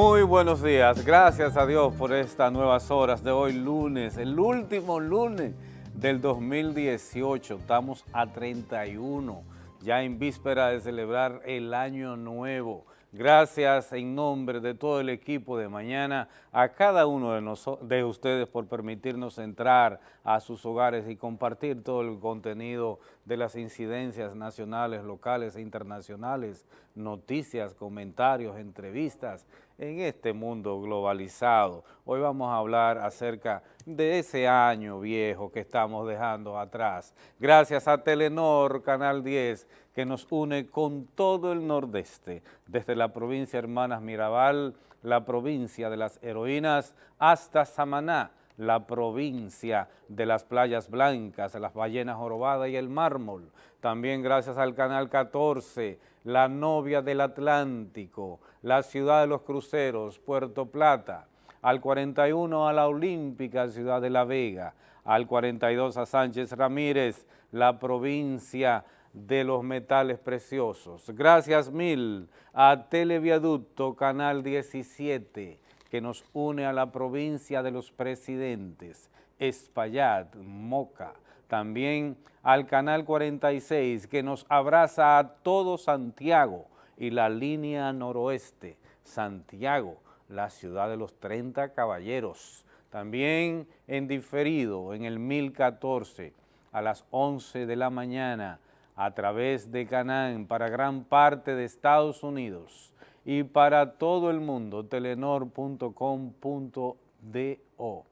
Muy buenos días, gracias a Dios por estas nuevas horas de hoy lunes, el último lunes del 2018, estamos a 31, ya en víspera de celebrar el año nuevo. Gracias en nombre de todo el equipo de mañana a cada uno de, de ustedes por permitirnos entrar a sus hogares y compartir todo el contenido de las incidencias nacionales, locales e internacionales, noticias, comentarios, entrevistas en este mundo globalizado. Hoy vamos a hablar acerca de ese año viejo que estamos dejando atrás. Gracias a Telenor, Canal 10, que nos une con todo el nordeste, desde la provincia Hermanas Mirabal, la provincia de las heroínas, hasta Samaná, la provincia de las playas blancas, las ballenas jorobadas y el mármol. También gracias al Canal 14, la novia del Atlántico, la ciudad de los cruceros, Puerto Plata, al 41 a la Olímpica, ciudad de La Vega, al 42 a Sánchez Ramírez, la provincia de los metales preciosos. Gracias mil a Televiaducto Canal 17 que nos une a la provincia de los presidentes, Espaillat, Moca, también al Canal 46 que nos abraza a todo Santiago y la línea noroeste, Santiago, la ciudad de los 30 caballeros, también en diferido en el 1014 a las 11 de la mañana a través de Canán para gran parte de Estados Unidos y para todo el mundo, telenor.com.do.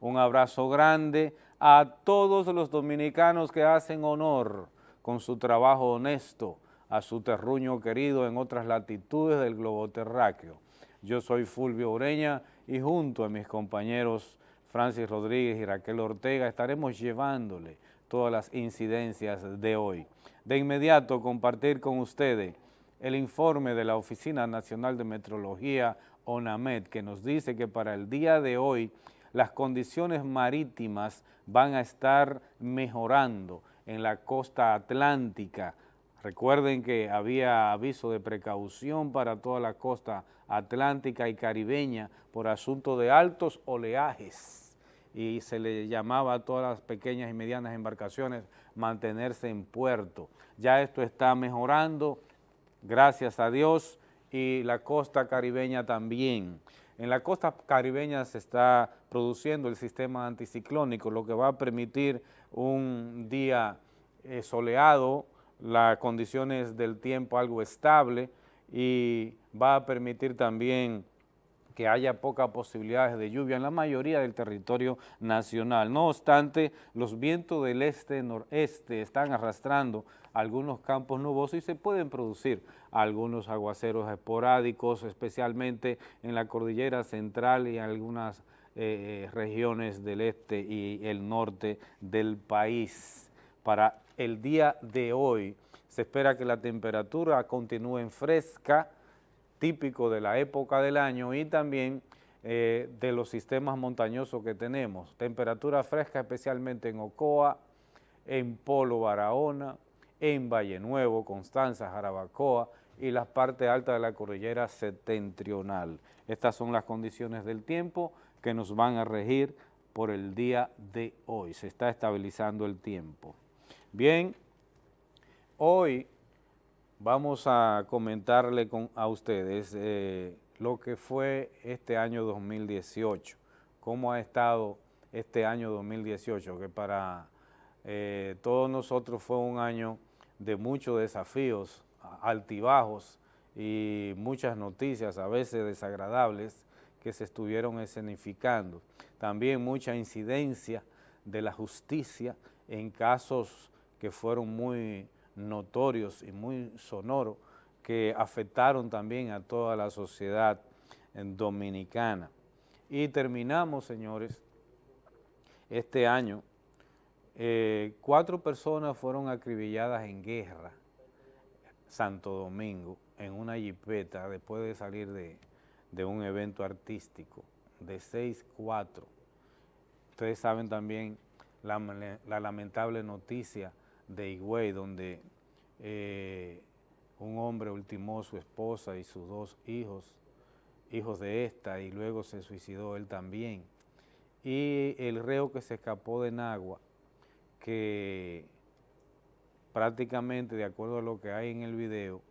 Un abrazo grande a todos los dominicanos que hacen honor con su trabajo honesto a su terruño querido en otras latitudes del globo terráqueo. Yo soy Fulvio Ureña y junto a mis compañeros Francis Rodríguez y Raquel Ortega estaremos llevándole todas las incidencias de hoy. De inmediato compartir con ustedes el informe de la Oficina Nacional de Metrología, ONAMED, que nos dice que para el día de hoy las condiciones marítimas van a estar mejorando en la costa atlántica. Recuerden que había aviso de precaución para toda la costa atlántica y caribeña por asunto de altos oleajes y se le llamaba a todas las pequeñas y medianas embarcaciones mantenerse en puerto. Ya esto está mejorando, gracias a Dios, y la costa caribeña también. En la costa caribeña se está produciendo el sistema anticiclónico, lo que va a permitir un día eh, soleado, las condiciones del tiempo algo estable y va a permitir también que haya pocas posibilidades de lluvia en la mayoría del territorio nacional. No obstante, los vientos del este-noreste están arrastrando algunos campos nubosos y se pueden producir algunos aguaceros esporádicos, especialmente en la cordillera central y en algunas eh, eh, regiones del este y el norte del país. Para el día de hoy se espera que la temperatura continúe fresca, típico de la época del año y también eh, de los sistemas montañosos que tenemos. Temperatura fresca especialmente en Ocoa, en Polo Barahona, en Valle Nuevo, Constanza, Jarabacoa y las partes altas de la cordillera septentrional. Estas son las condiciones del tiempo que nos van a regir por el día de hoy. Se está estabilizando el tiempo. Bien, hoy vamos a comentarle a ustedes eh, lo que fue este año 2018, cómo ha estado este año 2018, que para eh, todos nosotros fue un año de muchos desafíos, altibajos y muchas noticias, a veces desagradables, que se estuvieron escenificando. También mucha incidencia de la justicia en casos que fueron muy notorios y muy sonoros que afectaron también a toda la sociedad dominicana. Y terminamos, señores, este año, eh, cuatro personas fueron acribilladas en guerra, Santo Domingo, en una jipeta después de salir de, un evento artístico, de 6-4. Ustedes saben también la lamentable noticia de Higüey, donde eh, un hombre ultimó a su esposa y sus dos hijos hijos de esta, y luego se suicidó él también. Y el reo que se escapó de Nagua, que prácticamente, de acuerdo a lo que hay en el video,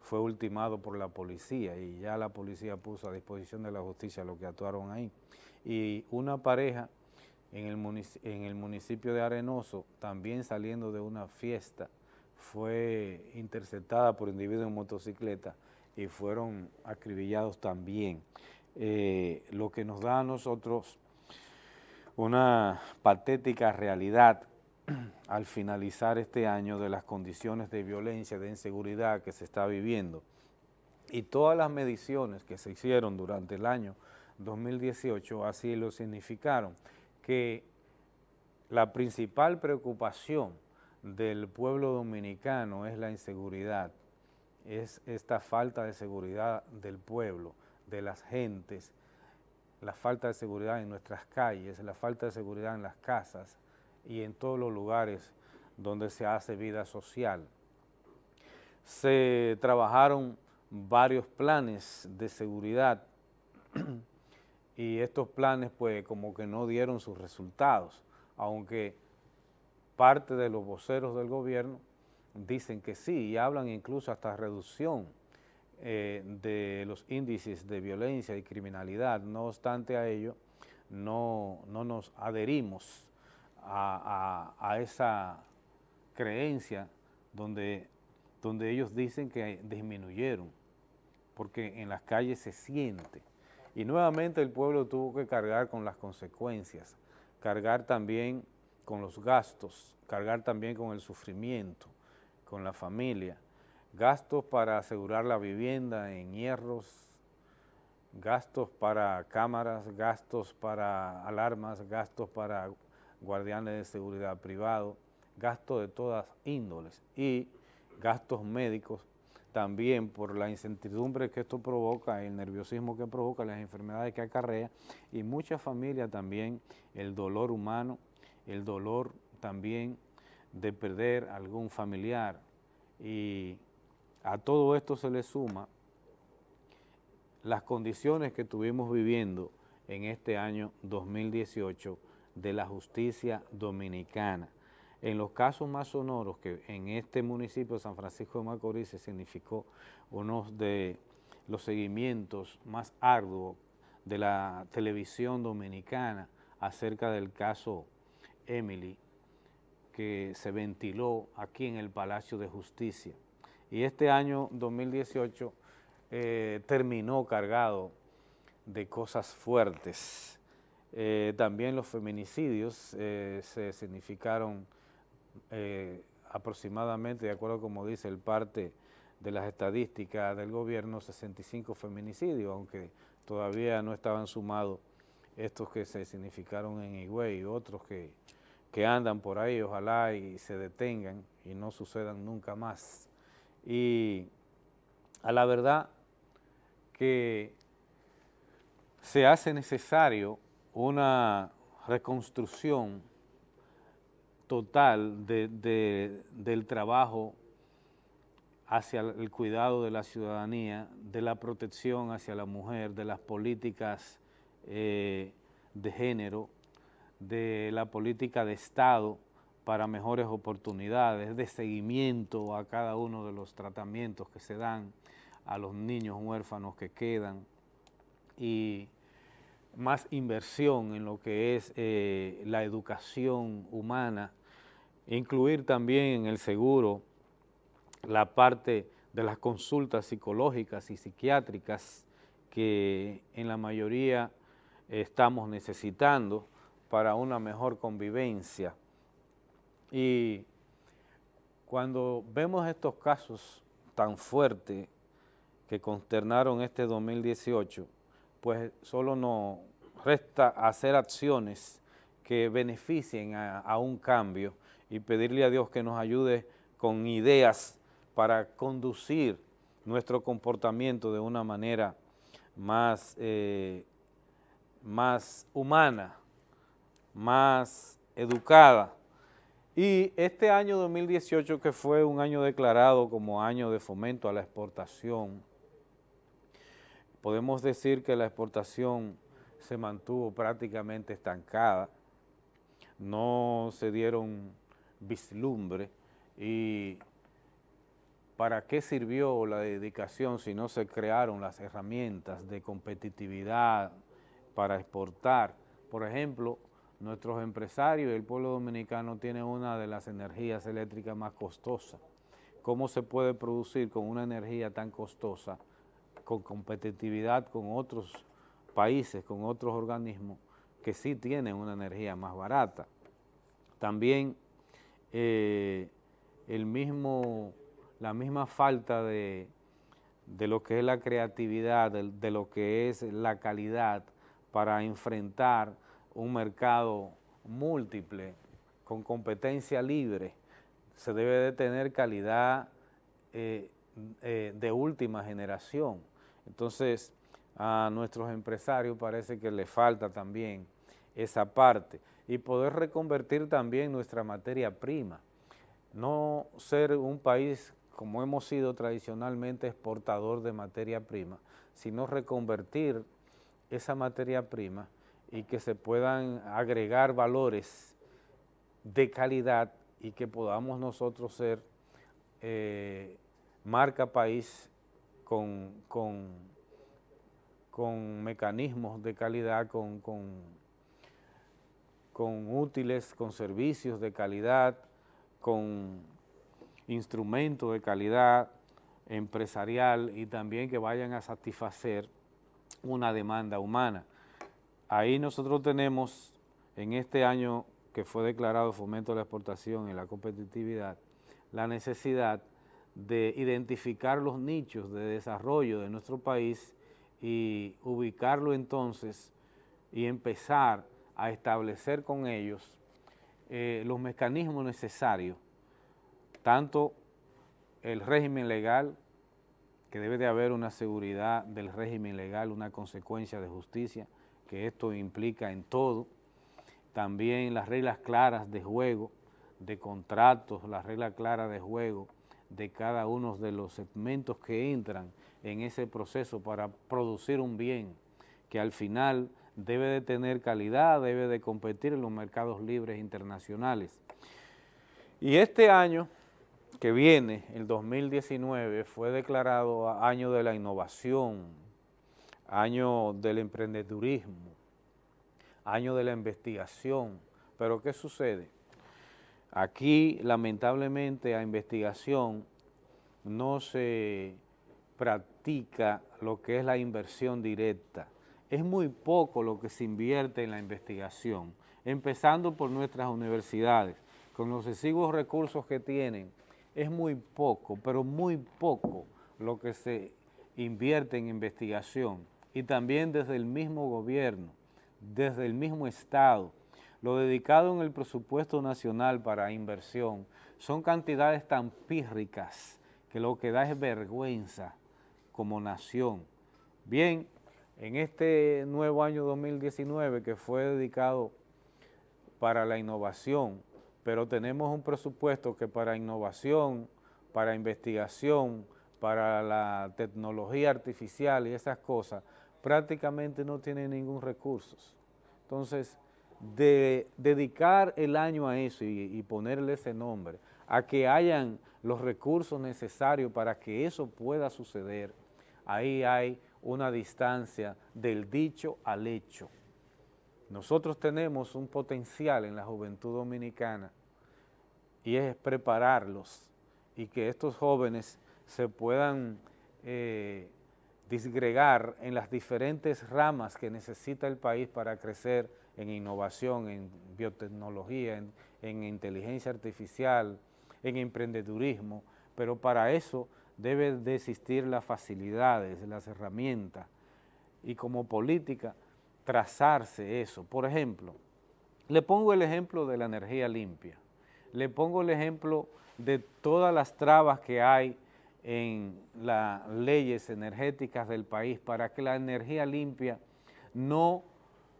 fue ultimado por la policía y ya la policía puso a disposición de la justicia lo que actuaron ahí. Y una pareja en el, municipio de Arenoso, también saliendo de una fiesta, fue interceptada por individuos en motocicleta y fueron acribillados también. Eh, lo que nos da a nosotros una patética realidad al finalizar este año de las condiciones de violencia, de inseguridad que se está viviendo y todas las mediciones que se hicieron durante el año 2018 así lo significaron, que la principal preocupación del pueblo dominicano es la inseguridad, es esta falta de seguridad del pueblo, de las gentes, la falta de seguridad en nuestras calles, la falta de seguridad en las casas y en todos los lugares donde se hace vida social. Se trabajaron varios planes de seguridad y estos planes pues como que no dieron sus resultados, aunque parte de los voceros del gobierno dicen que sí y hablan incluso hasta reducción eh, de los índices de violencia y criminalidad. No obstante a ello, no, no nos adherimos a, a, esa creencia donde, donde ellos dicen que disminuyeron, porque en las calles se siente. Y nuevamente el pueblo tuvo que cargar con las consecuencias, cargar también con los gastos, cargar también con el sufrimiento, con la familia, gastos para asegurar la vivienda en hierros, gastos para cámaras, gastos para alarmas, gastos para guardianes de seguridad privado, gastos de todas índoles y gastos médicos también por la incertidumbre que esto provoca, el nerviosismo que provoca, las enfermedades que acarrea y muchas familias también el dolor humano, el dolor también de perder algún familiar y a todo esto se le suma las condiciones que estuvimos viviendo en este año 2018 de la justicia dominicana. En los casos más sonoros que en este municipio de San Francisco de Macorís se significó uno de los seguimientos más arduos de la televisión dominicana acerca del caso Emily, que se ventiló aquí en el Palacio de Justicia. Y este año 2018 eh, terminó cargado de cosas fuertes. Eh, también los feminicidios eh, se significaron aproximadamente, de acuerdo como dice el parte de las estadísticas del gobierno, 65 feminicidios, aunque todavía no estaban sumados estos que se significaron en Higüey y otros que que andan por ahí, ojalá y se detengan y no sucedan nunca más. Y a la verdad que se hace necesario una reconstrucción total del trabajo hacia el cuidado de la ciudadanía, de la protección hacia la mujer, de las políticas eh, de género, de la política de Estado para mejores oportunidades, de seguimiento a cada uno de los tratamientos que se dan a los niños huérfanos que quedan y más inversión en lo que es eh, la educación humana, incluir también en el seguro la parte de las consultas psicológicas y psiquiátricas que en la mayoría estamos necesitando, para una mejor convivencia. Y cuando vemos estos casos tan fuertes que consternaron este 2018, pues solo nos resta hacer acciones que beneficien a, un cambio y pedirle a Dios que nos ayude con ideas para conducir nuestro comportamiento de una manera más, eh, más humana, más educada. Y este año 2018, que fue un año declarado como año de fomento a la exportación, podemos decir que la exportación se mantuvo prácticamente estancada, no se dieron vislumbre y ¿para qué sirvió la dedicación si no se crearon las herramientas de competitividad para exportar? Por ejemplo, nuestros empresarios y el pueblo dominicano tienen una de las energías eléctricas más costosas. ¿Cómo se puede producir con una energía tan costosa, con competitividad con otros países, con otros organismos que sí tienen una energía más barata? También eh, el mismo la misma falta de, lo que es la creatividad, de, lo que es la calidad para enfrentar un mercado múltiple, con competencia libre, se debe de tener calidad eh, eh, de última generación. Entonces, a nuestros empresarios parece que les falta también esa parte y poder reconvertir también nuestra materia prima. No ser un país como hemos sido tradicionalmente exportador de materia prima, sino reconvertir esa materia prima y que se puedan agregar valores de calidad y que podamos nosotros ser eh, marca país con, con, mecanismos de calidad, con, con útiles, con servicios de calidad, con instrumentos de calidad empresarial y también que vayan a satisfacer una demanda humana. Ahí nosotros tenemos en este año que fue declarado fomento de la exportación y la competitividad, la necesidad de identificar los nichos de desarrollo de nuestro país y ubicarlo entonces y empezar a establecer con ellos eh, los mecanismos necesarios tanto el régimen legal, que debe de haber una seguridad del régimen legal, una consecuencia de justicia, que esto implica en todo, también las reglas claras de juego, de contratos, las reglas claras de juego de cada uno de los segmentos que entran en ese proceso para producir un bien que al final debe de tener calidad, debe de competir en los mercados libres internacionales. Y este año que viene, el 2019, fue declarado año de la innovación, año del emprendedurismo, año de la investigación. Pero ¿qué sucede? Aquí, lamentablemente, a investigación no se practica lo que es la inversión directa. Es muy poco lo que se invierte en la investigación, empezando por nuestras universidades, con los exiguos recursos que tienen, es muy poco, pero muy poco lo que se invierte en investigación. Y también desde el mismo gobierno, desde el mismo Estado, lo dedicado en el presupuesto nacional para inversión son cantidades tan pírricas que lo que da es vergüenza como nación. Bien, en este nuevo año 2019 que fue dedicado para la innovación, pero tenemos un presupuesto que para innovación, para investigación, para la tecnología artificial y esas cosas, prácticamente no tiene ningún recurso. Entonces, de dedicar el año a eso y, y, ponerle ese nombre, a que hayan los recursos necesarios para que eso pueda suceder, ahí hay una distancia del dicho al hecho. Nosotros tenemos un potencial en la juventud dominicana y es prepararlos y que estos jóvenes se puedan eh, disgregar en las diferentes ramas que necesita el país para crecer en innovación, en biotecnología, en, inteligencia artificial, en emprendedurismo, pero para eso debe de existir las facilidades, las herramientas y como política trazarse eso. Por ejemplo, le pongo el ejemplo de la energía limpia. Le pongo el ejemplo de todas las trabas que hay en las leyes energéticas del país para que la energía limpia no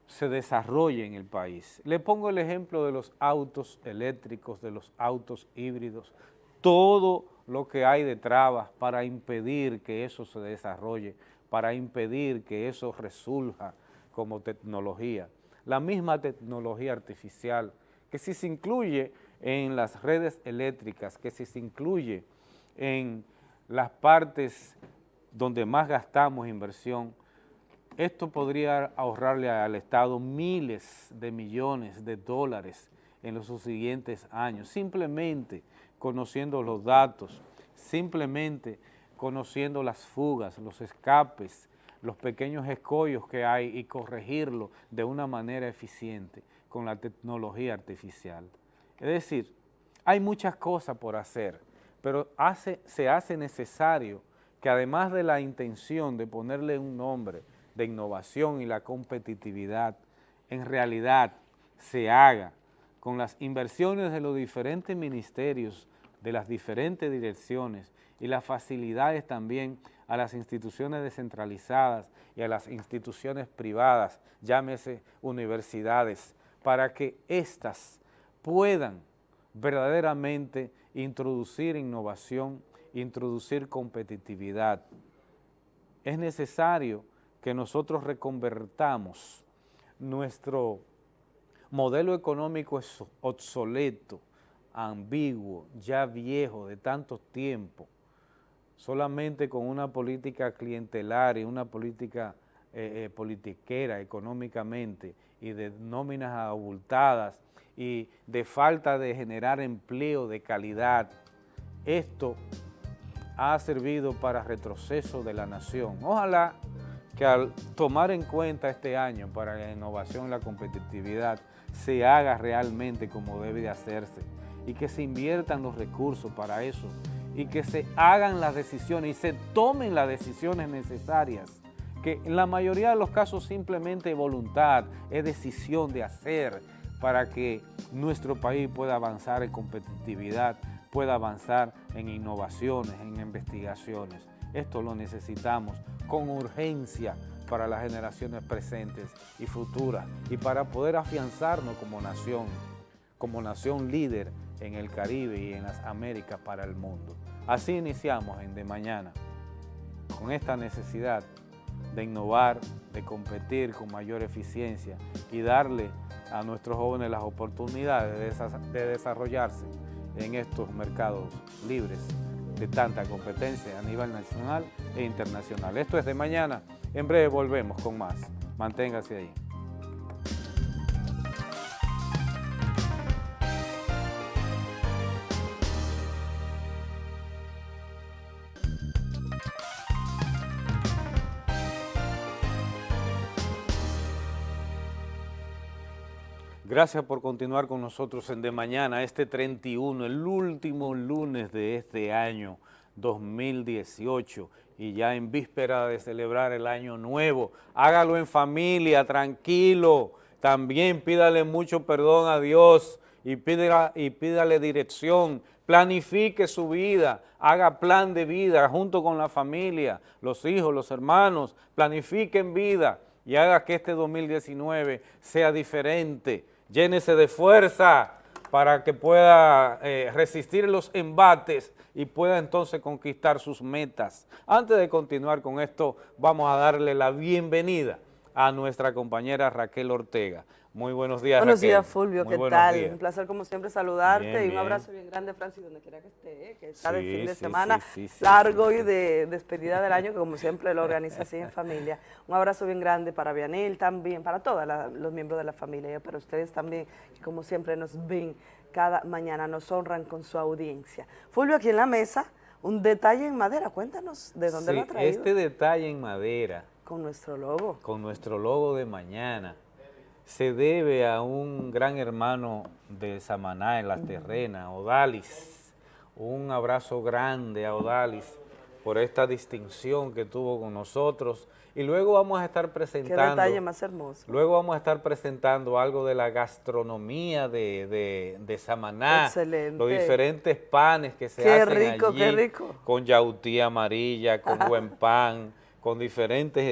se desarrolle en el país. Le pongo el ejemplo de los autos eléctricos, de los autos híbridos, todo lo que hay de trabas para impedir que eso se desarrolle para impedir que eso resurja como tecnología. La misma tecnología artificial, que si se incluye en las redes eléctricas, que si se incluye en las partes donde más gastamos inversión, esto podría ahorrarle al Estado miles de millones de dólares en los siguientes años, simplemente conociendo los datos, simplemente conociendo las fugas, los escapes, los pequeños escollos que hay y corregirlo de una manera eficiente con la tecnología artificial. Es decir, hay muchas cosas por hacer, pero se hace necesario que además de la intención de ponerle un nombre de innovación y la competitividad, en realidad se haga con las inversiones de los diferentes ministerios, de las diferentes direcciones y las facilidades también a las instituciones descentralizadas y a las instituciones privadas, llámese universidades, para que éstas puedan verdaderamente introducir innovación, introducir competitividad. Es necesario que nosotros reconvertamos nuestro modelo económico obsoleto, ambiguo, ya viejo, de tanto tiempo, solamente con una política clientelar y una política eh, eh, politiquera económicamente y de nóminas abultadas y de falta de generar empleo de calidad. Esto ha servido para retroceso de la nación. Ojalá que al tomar en cuenta este año para la innovación y la competitividad se haga realmente como debe de hacerse y que se inviertan los recursos para eso y que se hagan las decisiones y se tomen las decisiones necesarias que en la mayoría de los casos simplemente voluntad, es decisión de hacer para que nuestro país pueda avanzar en competitividad, pueda avanzar en innovaciones, en investigaciones. Esto lo necesitamos con urgencia para las generaciones presentes y futuras y para poder afianzarnos como nación, como nación líder en el Caribe y en las Américas para el mundo. Así iniciamos en De Mañana, con esta necesidad de innovar, de competir con mayor eficiencia y darle a nuestros jóvenes las oportunidades de desarrollarse en estos mercados libres de tanta competencia a nivel nacional e internacional. Esto es de mañana, en breve volvemos con más. Manténgase ahí. Gracias por continuar con nosotros en De Mañana, este 31, el último lunes de este año 2018 y ya en víspera de celebrar el año nuevo. Hágalo en familia, tranquilo. También pídale mucho perdón a Dios y pídale, dirección. Planifique su vida, haga plan de vida junto con la familia, los hijos, los hermanos. Planifiquen vida y haga que este 2019 sea diferente llénese de fuerza para que pueda eh, resistir los embates y pueda entonces conquistar sus metas. Antes de continuar con esto, vamos a darle la bienvenida a nuestra compañera Raquel Ortega. Muy buenos días, Buenos días, Fulvio, ¿qué tal? Un placer, como siempre, saludarte y un abrazo bien grande, Francis, donde quiera que esté, ¿eh? que está de fin de semana largo y de despedida del año, que como siempre lo organiza así en familia. Un abrazo bien grande para Vianil también, para todos los miembros de la familia, y para ustedes también, que como siempre nos ven cada mañana, nos honran con su audiencia. Fulvio, aquí en la mesa, un detalle en madera, cuéntanos de dónde lo ha traído. este detalle en madera. Con nuestro logo. Con nuestro logo de mañana se debe a un gran hermano de Samaná en las terrenas, Odalis. Un abrazo grande a Odalis por esta distinción que tuvo con nosotros. Y luego vamos a estar presentando... Qué detalle más hermoso. Luego vamos a estar presentando algo de la gastronomía de, de, Samaná. Excelente. Los diferentes panes que se qué hacen rico, Qué rico, Con yautí amarilla, con buen pan, con diferentes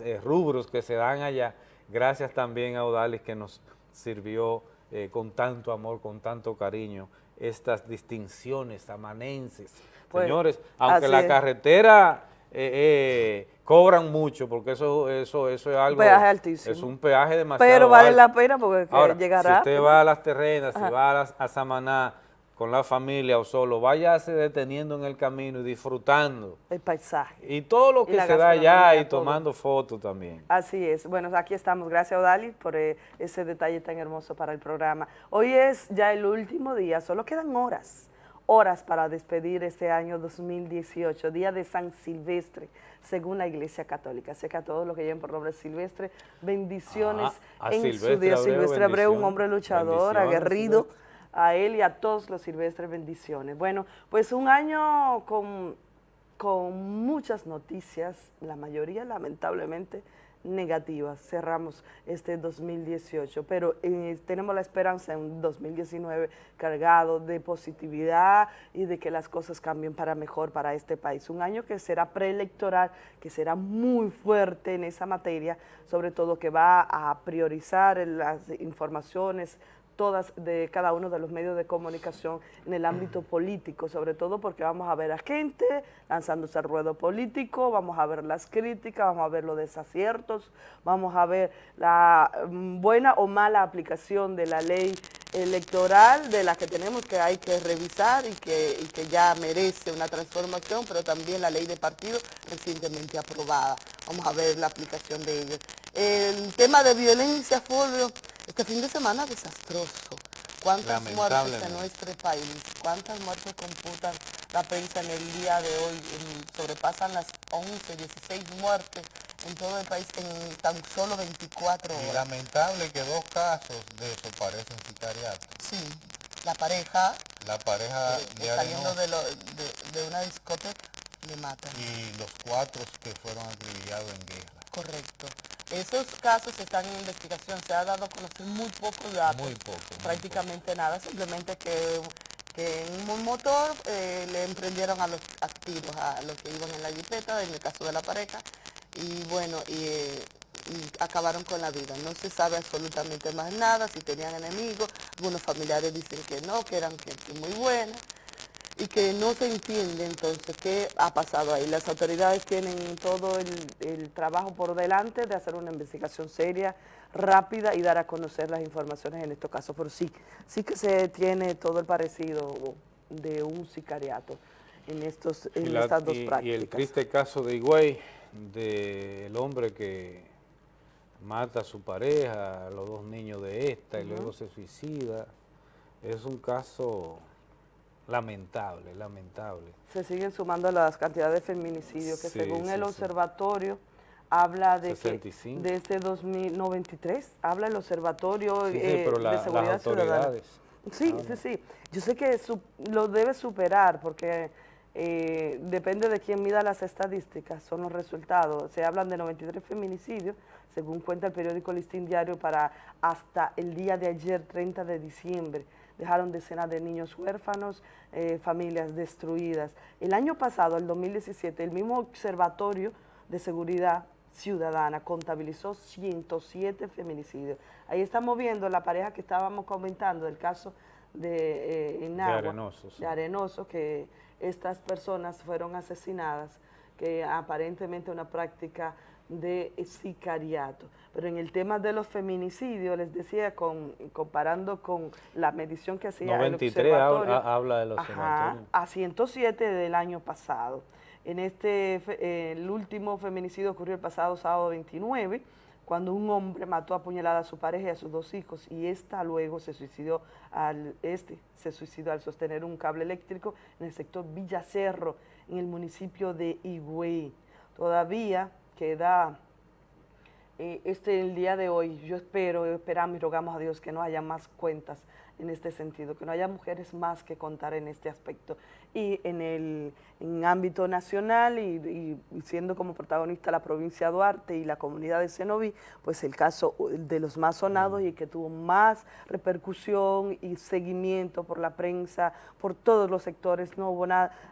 eh, eh, rubros que se dan allá Gracias también a Odalis que nos sirvió eh, con tanto amor, con tanto cariño, estas distinciones amanenses. Pues, Señores, aunque la carretera eh, cobran mucho porque eso eso eso es algo peaje altísimo. es un peaje demasiado pero vale la pena porque llegará si usted va a las terrenas si va a, Samaná con la familia o solo váyase deteniendo en el camino y disfrutando. El paisaje. Y todo lo que se da allá y tomando fotos también. Así es. Bueno aquí estamos. Gracias Odali por eh, ese detalle tan hermoso para el programa. Hoy es ya el último día solo quedan horas horas para despedir este año 2018, Día de San Silvestre, según la Iglesia Católica. Así que a todos los que lleven por nombre Silvestre, bendiciones ah, en su día. Silvestre Abreu, un hombre luchador, aguerrido, a él y a todos los Silvestres, bendiciones. Bueno, pues un año con, con muchas noticias, la mayoría lamentablemente negativas. Cerramos este 2018, pero eh, tenemos la esperanza en 2019 cargado de positividad y de que las cosas cambien para mejor para este país. Un año que será preelectoral, que será muy fuerte en esa materia, sobre todo que va a priorizar las informaciones, todas de cada uno de los medios de comunicación en el ámbito político, sobre todo porque vamos a ver a gente lanzándose al ruedo político, vamos a ver las críticas, vamos a ver los desaciertos, vamos a ver la mm, buena o mala aplicación de la ley electoral de la que tenemos que hay que revisar y que, y que ya merece una transformación, pero también la ley de partido recientemente aprobada. Vamos a ver la aplicación de ellos. El tema de violencia, Fulvio, este fin de semana desastroso. ¿Cuántas muertes en nuestro país? ¿Cuántas muertes computan la prensa en el día de hoy? sobrepasan las 11, 16 muertes en todo el país en tan solo 24 horas. lamentable que dos casos de eso parecen sicariato. Sí, la pareja... La pareja de saliendo de, de, una discoteca le matan. Y los cuatro que fueron acribillados en guerra. Correcto. Esos casos están en investigación, se ha dado a conocer muy pocos datos, muy poco, prácticamente nada, simplemente que, en un motor eh, le emprendieron a los activos, a los que iban en la jipeta, en el caso de la pareja, y bueno, y, acabaron con la vida. No se sabe absolutamente más nada, si tenían enemigos, algunos familiares dicen que no, que eran gente muy buena, y que no se entiende entonces qué ha pasado ahí. Las autoridades tienen todo el, trabajo por delante de hacer una investigación seria, rápida y dar a conocer las informaciones en estos casos, pero sí, sí que se tiene todo el parecido de un sicariato en, estos, en estas dos prácticas. Y el triste caso de Higüey, del hombre que mata a su pareja, a los dos niños de esta y luego se suicida, es un caso Lamentable, lamentable. Se siguen sumando las cantidades de feminicidios que según el observatorio habla de que desde 2093, habla el observatorio eh, de seguridad ciudadana. Sí, sí, sí. Yo sé que lo debe superar porque eh, depende de quién mida las estadísticas, son los resultados. Se hablan de 93 feminicidios, según cuenta el periódico Listín Diario, para hasta el día de ayer, 30 de diciembre dejaron decenas de niños huérfanos, eh, familias destruidas. El año pasado, el 2017, el mismo Observatorio de Seguridad Ciudadana contabilizó 107 feminicidios. Ahí estamos viendo la pareja que estábamos comentando, el caso de, eh, Arenoso, de Arenoso, que estas personas fueron asesinadas, que aparentemente una práctica de sicariato. Pero en el tema de los feminicidios, les decía, con, comparando con la medición que hacía 93 el observatorio, habla de los a 107 del año pasado. En este, el último feminicidio ocurrió el pasado sábado 29, cuando un hombre mató a puñalada a su pareja y a sus dos hijos y esta luego se suicidó al este se suicidó al sostener un cable eléctrico en el sector Villacerro, en el municipio de Higüey. Todavía queda eh, este el día de hoy. Yo espero, esperamos y rogamos a Dios que no haya más cuentas en este sentido, que no haya mujeres más que contar en este aspecto. Y en el ámbito nacional y, siendo como protagonista la provincia de Duarte y la comunidad de Cenoví, pues el caso de los más sonados y que tuvo más repercusión y seguimiento por la prensa, por todos los sectores. No hubo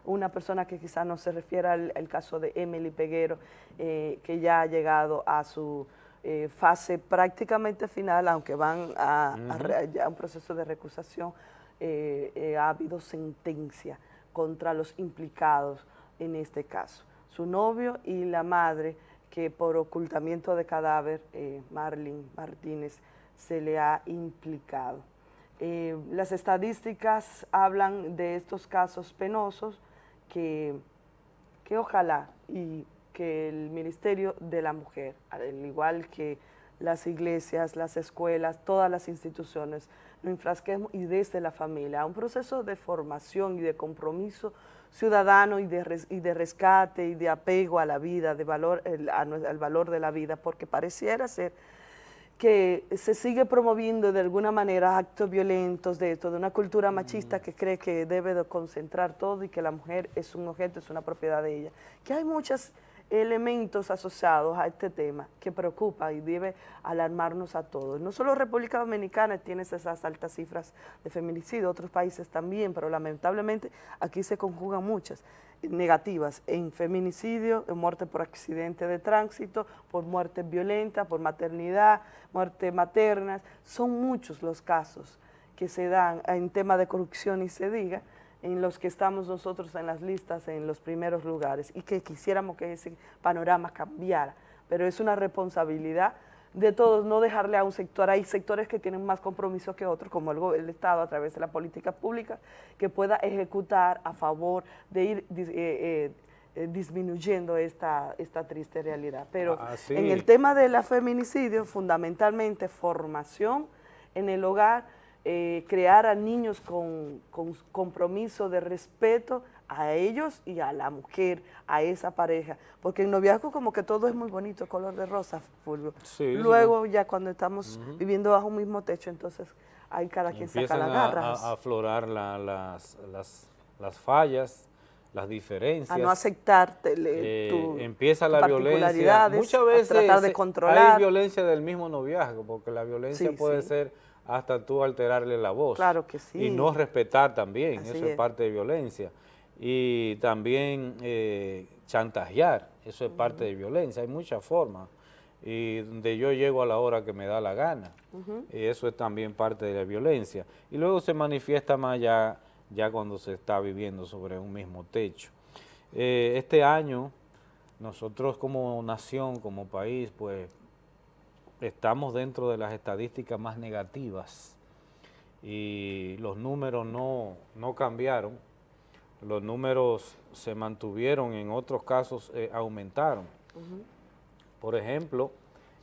una persona que quizás no se refiera al, caso de Emily Peguero, eh, que ya ha llegado a su eh, fase prácticamente final, aunque van a, un proceso de recusación, eh, eh, ha habido sentencia contra los implicados en este caso. su novio y la madre que por ocultamiento de cadáver, Marlene Martínez, se le ha implicado. Eh, las estadísticas hablan de estos casos penosos que, que ojalá y que el Ministerio de la Mujer, al igual que las iglesias, las escuelas, todas las instituciones, lo infrasquemos y desde la familia, un proceso de formación y de compromiso ciudadano y de, y de rescate y de apego a la vida, de valor, al valor de la vida, porque pareciera ser que se sigue promoviendo de alguna manera actos violentos de esto, de una cultura machista que cree que debe de concentrar todo y que la mujer es un objeto, es una propiedad de ella. Que hay muchas elementos asociados a este tema que preocupa y debe alarmarnos a todos. No solo República Dominicana tiene esas altas cifras de feminicidio, otros países también, pero lamentablemente aquí se conjugan muchas negativas en feminicidio, en muerte por accidente de tránsito, por muerte violenta, por maternidad, muerte maternas, son muchos los casos que se dan en tema de corrupción y se diga, en los que estamos nosotros en las listas en los primeros lugares y que quisiéramos que ese panorama cambiara, pero es una responsabilidad de todos no dejarle a un sector, hay sectores que tienen más compromiso que otros, como el, Estado a través de la política pública, que pueda ejecutar a favor de ir eh, eh, eh, disminuyendo esta, esta triste realidad. Pero ah, en el tema de la feminicidio, fundamentalmente formación en el hogar, eh, crear a niños con, compromiso de respeto a ellos y a la mujer, a esa pareja, porque en noviazgo como que todo es muy bonito, color de rosa, Fulvio. Luego ya cuando estamos viviendo bajo un mismo techo, entonces hay cada quien saca la garra. A, a aflorar las, las, fallas, las diferencias. A no aceptarte eh, Empieza la violencia. Muchas veces tratar de controlar. hay violencia del mismo noviazgo, porque la violencia puede ser hasta tú alterarle la voz. Claro que sí. Y no respetar también, eso es. parte de violencia. Y también eh, chantajear, eso es parte de violencia, hay muchas formas. Y donde yo llego a la hora que me da la gana, y eso es también parte de la violencia. Y luego se manifiesta más ya, ya cuando se está viviendo sobre un mismo techo. Eh, este año, nosotros como nación, como país, pues estamos dentro de las estadísticas más negativas y los números no, cambiaron, los números se mantuvieron, en otros casos eh, aumentaron. Por ejemplo,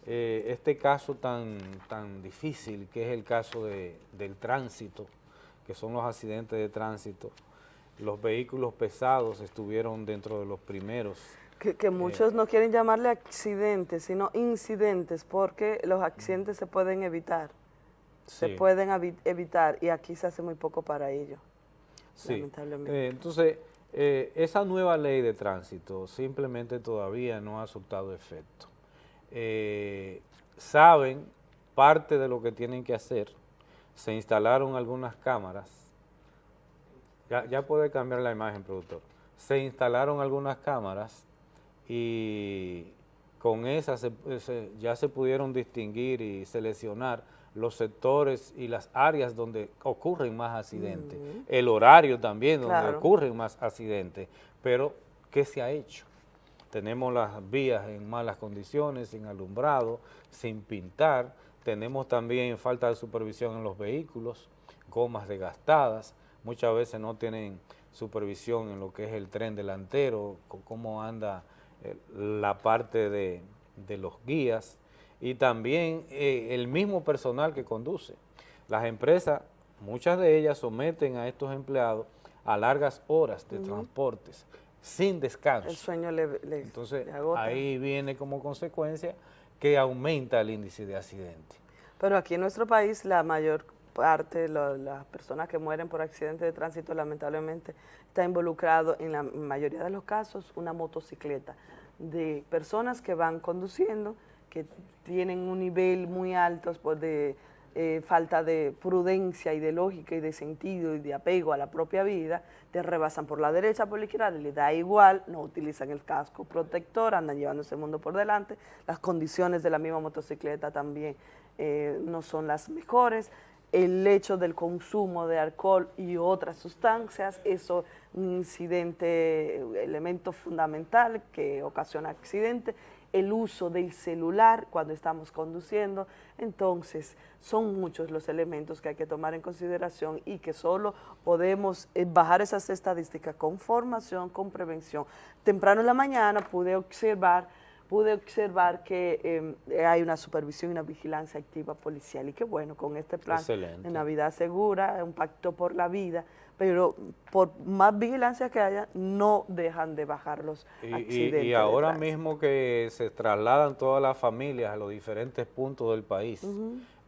eh, este caso tan, tan difícil que es el caso del tránsito, que son los accidentes de tránsito, los vehículos pesados estuvieron dentro de los primeros que, muchos no quieren llamarle accidentes, sino incidentes, porque los accidentes se pueden evitar. Se pueden evitar y aquí se hace muy poco para ello, sí. lamentablemente. Eh, entonces, eh, esa nueva ley de tránsito simplemente todavía no ha surtado efecto. Eh, saben parte de lo que tienen que hacer, se instalaron algunas cámaras, ya, ya puede cambiar la imagen, productor, se instalaron algunas cámaras y con esas ya se pudieron distinguir y seleccionar los sectores y las áreas donde ocurren más accidentes, el horario también donde ocurren más accidentes, pero ¿qué se ha hecho? Tenemos las vías en malas condiciones, sin alumbrado, sin pintar, tenemos también falta de supervisión en los vehículos, gomas desgastadas, muchas veces no tienen supervisión en lo que es el tren delantero, cómo anda la parte de, los guías y también eh, el mismo personal que conduce. Las empresas, muchas de ellas someten a estos empleados a largas horas de transportes sin descanso. El sueño le, Entonces, ahí viene como consecuencia que aumenta el índice de accidentes. Pero aquí en nuestro país la mayor parte las personas que mueren por accidentes de tránsito lamentablemente está involucrado en la mayoría de los casos una motocicleta de personas que van conduciendo, que tienen un nivel muy alto pues, de eh, falta de prudencia y de lógica y de sentido y de apego a la propia vida, te rebasan por la derecha, por la izquierda, le da igual, no utilizan el casco protector, andan llevándose el mundo por delante, las condiciones de la misma motocicleta también eh, no son las mejores, el hecho del consumo de alcohol y otras sustancias, eso un incidente, elemento fundamental que ocasiona accidente, el uso del celular cuando estamos conduciendo, entonces son muchos los elementos que hay que tomar en consideración y que solo podemos eh, bajar esas estadísticas con formación, con prevención. Temprano en la mañana pude observar pude observar que em, hay una supervisión y una vigilancia activa policial y que bueno, con este plan de Navidad Segura, un pacto por la vida, pero por más vigilancia que haya, no dejan de bajar los accidentes. Y, ahora mismo que se trasladan todas las familias a los diferentes puntos del país,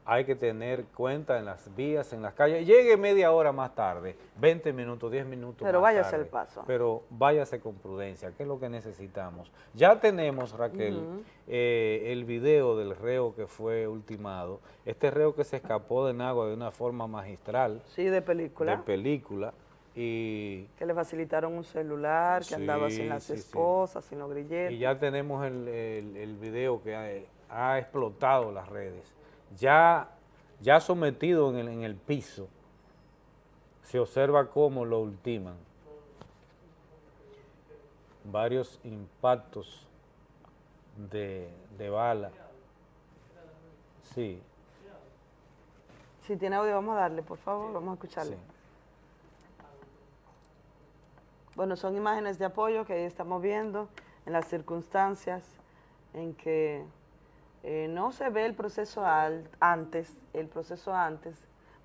hay que tener cuenta en las vías, en las calles. Llegue media hora más tarde, 20 minutos, 10 minutos Pero váyase el paso. Pero váyase con prudencia, que es lo que necesitamos. Ya tenemos, Raquel, eh, el video del reo que fue ultimado. Este reo que se escapó de Nagua de una forma magistral. Sí, de película. De película. Y que le facilitaron un celular, que andaba sin las esposas, sin los grilletes. Y ya tenemos el, el, video que ha explotado las redes ya, ya sometido en el, en el piso, se observa cómo lo ultiman. Varios impactos de, de bala. Sí. Si tiene audio, vamos a darle, por favor, vamos a escucharle. Bueno, son imágenes de apoyo que estamos viendo en las circunstancias en que eh, no se ve el proceso antes, el proceso antes,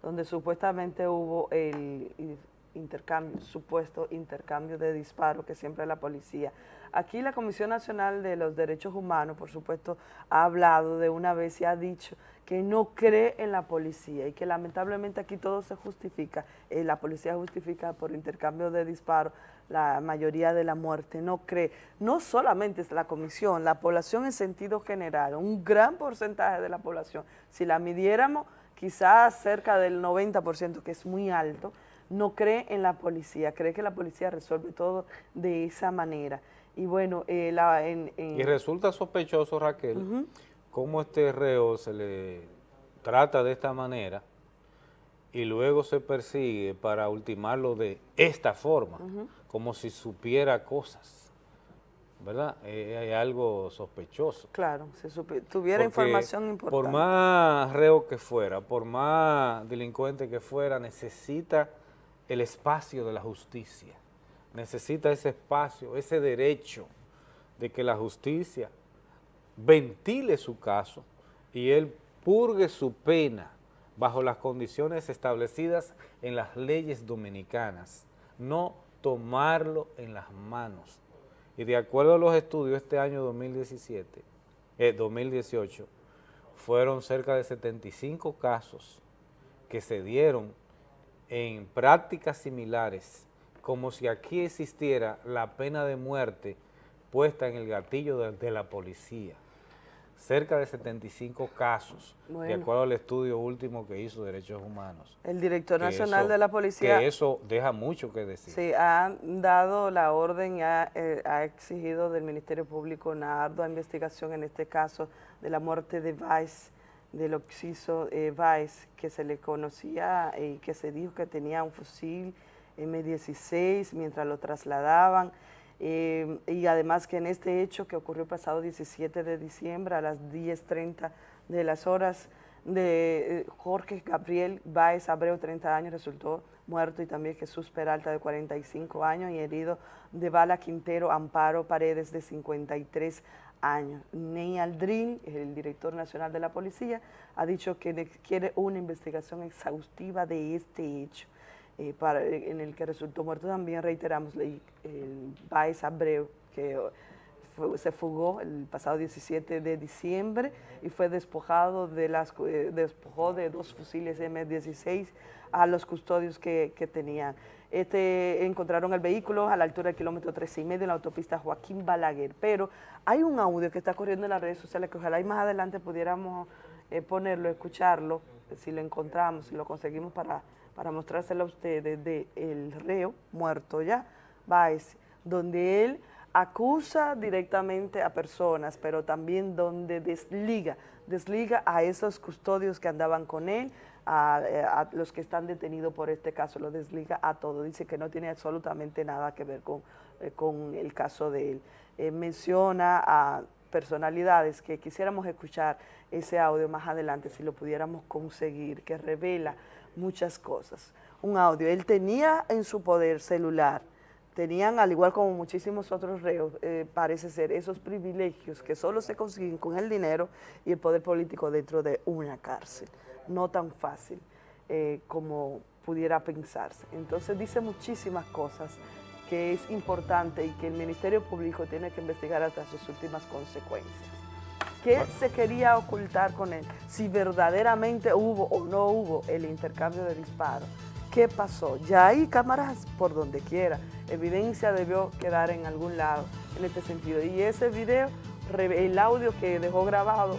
donde supuestamente hubo el intercambio, supuesto intercambio de disparo que siempre la policía. Aquí la Comisión Nacional de los Derechos Humanos, por supuesto, ha hablado de una vez y ha dicho que no cree en la policía y que lamentablemente aquí todo se justifica, eh, la policía justifica por intercambio de disparos la mayoría de la muerte, no cree, no solamente es la comisión, la población en sentido general, un gran porcentaje de la población, si la midiéramos quizás cerca del 90%, que es muy alto, no cree en la policía, cree que la policía resuelve todo de esa manera. Y bueno, eh, la, en, Y resulta sospechoso, Raquel, cómo este reo se le trata de esta manera y luego se persigue para ultimarlo de esta forma, como si supiera cosas, ¿verdad? Eh, hay algo sospechoso. Claro, si tuviera información importante. Por más reo que fuera, por más delincuente que fuera, necesita el espacio de la justicia, necesita ese espacio, ese derecho de que la justicia ventile su caso y él purgue su pena bajo las condiciones establecidas en las leyes dominicanas, no tomarlo en las manos. Y de acuerdo a los estudios, este año 2017, 2018, eh, fueron cerca de 75 casos que se dieron en prácticas similares, como si aquí existiera la pena de muerte puesta en el gatillo de, la policía. Cerca de 75 casos, de acuerdo al estudio último que hizo Derechos Humanos. El director nacional de la policía... Que eso deja mucho que decir. Sí, ha dado la orden y ha, eh, exigido del Ministerio Público una ardua investigación en este caso de la muerte de Vice, del Oxiso eh, Vice, que se le conocía y que se dijo que tenía un fusil M16 mientras lo trasladaban. Eh, y además que en este hecho que ocurrió pasado 17 de diciembre a las 10.30 de las horas de eh, Jorge Gabriel Baez Abreu, 30 años, resultó muerto y también Jesús Peralta de 45 años y herido de bala Quintero Amparo Paredes de 53 años. Ney Aldrin, el director nacional de la policía, ha dicho que quiere una investigación exhaustiva de este hecho. Eh, para, en el que resultó muerto también, reiteramos, el, Baez Abreu, que se fugó el pasado 17 de diciembre y fue despojado de las eh, despojó de dos fusiles M16 a los custodios que, que, tenían. Este, encontraron el vehículo a la altura del kilómetro 13 y medio en la autopista Joaquín Balaguer, pero hay un audio que está corriendo en las redes sociales que ojalá y más adelante pudiéramos eh, ponerlo, escucharlo, si lo encontramos, si lo conseguimos para para mostrárselo a ustedes de el reo muerto ya, Baez, donde él acusa directamente a personas, pero también donde desliga, desliga a esos custodios que andaban con él, a, los que están detenidos por este caso, lo desliga a todo, dice que no tiene absolutamente nada que ver con, eh, con el caso de él. Eh, menciona a personalidades que quisiéramos escuchar ese audio más adelante si lo pudiéramos conseguir, que revela muchas cosas. Un audio, él tenía en su poder celular, tenían, al igual como muchísimos otros reos, eh, parece ser, esos privilegios que solo se consiguen con el dinero y el poder político dentro de una cárcel. No tan fácil eh, como pudiera pensarse. Entonces dice muchísimas cosas que es importante y que el Ministerio Público tiene que investigar hasta sus últimas consecuencias. ¿Qué se quería ocultar con él? Si verdaderamente hubo o no hubo el intercambio de disparos. ¿Qué pasó? Ya hay cámaras por donde quiera. Evidencia debió quedar en algún lado en este sentido. Y ese video, el audio que dejó grabado,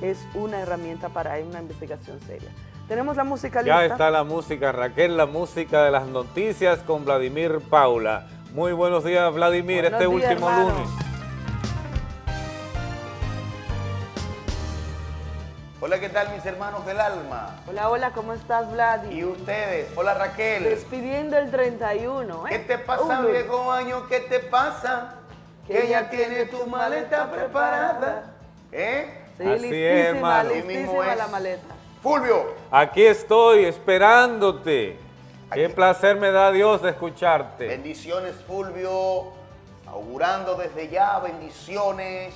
es una herramienta para una investigación seria. Tenemos la música lista. Ya está la música, Raquel, la música de las noticias con Vladimir Paula. Muy buenos días, Vladimir, este último lunes. Hola, ¿qué tal mis hermanos del alma? Hola, hola, ¿cómo estás, Vlad? ¿Y ustedes? Hola, Raquel. Despidiendo el 31, ¿eh? ¿Qué te pasa, viejo año? ¿Qué te pasa? Que ya tiene tu maleta preparada. ¿Eh? Sí, Así listísima, es, hermano. listísima la maleta. Fulvio. Aquí estoy esperándote. Qué placer me da Dios de escucharte. Bendiciones, Fulvio. Augurando desde ya bendiciones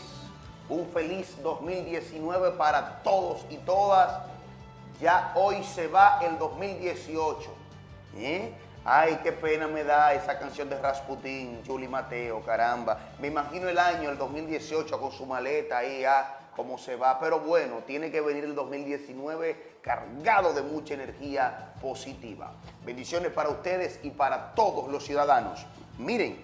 un feliz 2019 para todos y todas. Ya hoy se va el 2018. ¿eh? Ay, qué pena me da esa canción de Rasputín, Juli Mateo, caramba. Me imagino el año, el 2018, con su maleta ahí, ah, cómo se va. Pero bueno, tiene que venir el 2019 cargado de mucha energía positiva. Bendiciones para ustedes y para todos los ciudadanos. Miren,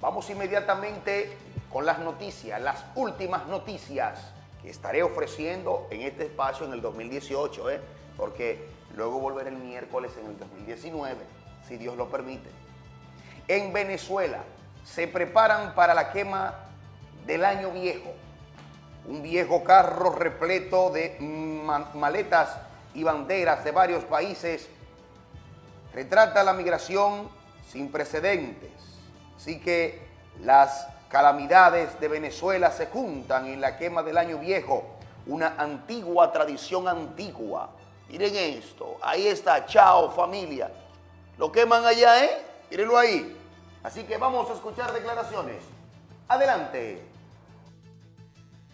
vamos inmediatamente con las noticias, las últimas noticias que estaré ofreciendo en este espacio en el 2018, ¿eh? porque luego volveré el miércoles en el 2019, si Dios lo permite. En Venezuela se preparan para la quema del año viejo. Un viejo carro repleto de maletas y banderas de varios países retrata la migración sin precedentes. Así que las calamidades de Venezuela se juntan en la quema del año viejo, una antigua tradición antigua. Miren esto, ahí está, chao familia. Lo queman allá, ¿eh? Mírenlo ahí. Así que vamos a escuchar declaraciones. Adelante.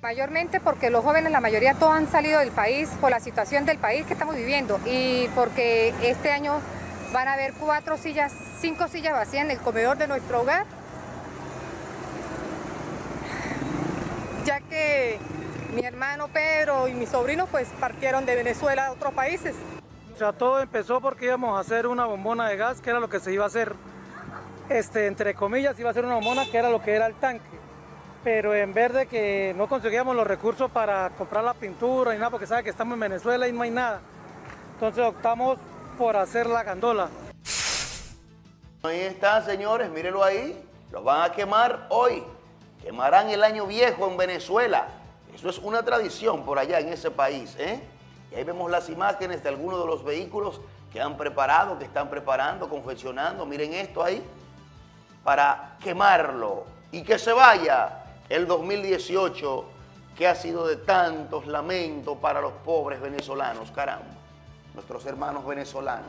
Mayormente porque los jóvenes, la mayoría todos han salido del país por la situación del país que estamos viviendo y porque este año van a haber cuatro sillas, cinco sillas vacías en el comedor de nuestro hogar ya que mi hermano Pedro y mis sobrinos pues partieron de Venezuela a otros países. O sea, todo empezó porque íbamos a hacer una bombona de gas, que era lo que se iba a hacer, este, entre comillas, iba a ser una bombona que era lo que era el tanque. Pero en vez de que no conseguíamos los recursos para comprar la pintura y nada, porque sabe que estamos en Venezuela y no hay nada. Entonces optamos por hacer la gandola. Ahí está, señores, mírenlo ahí. Los van a quemar hoy quemarán el año viejo en Venezuela. Eso es una tradición por allá en ese país. ¿eh? Y ahí vemos las imágenes de algunos de los vehículos que han preparado, que están preparando, confeccionando. Miren esto ahí, para quemarlo y que se vaya el 2018 que ha sido de tantos lamentos para los pobres venezolanos, caramba, nuestros hermanos venezolanos.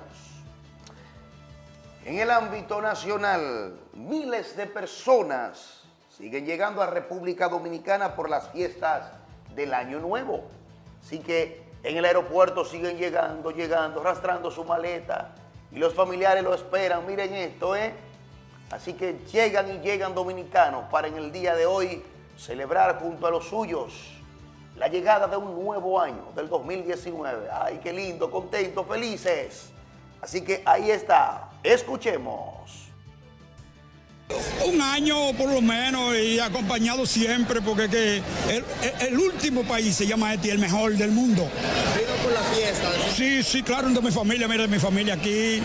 En el ámbito nacional, miles de personas siguen llegando a República Dominicana por las fiestas del Año Nuevo. Así que en el aeropuerto siguen llegando, llegando, arrastrando su maleta y los familiares lo esperan. Miren esto, ¿eh? Así que llegan y llegan dominicanos para en el día de hoy celebrar junto a los suyos la llegada de un nuevo año, del 2019. ¡Ay, qué lindo, contentos, felices! Así que ahí está, escuchemos. Un año por lo menos y acompañado siempre porque que el, último país se llama este, el mejor del mundo. ¿Vino por la fiesta? Sí, sí, claro, de mi familia, mira, mi familia aquí.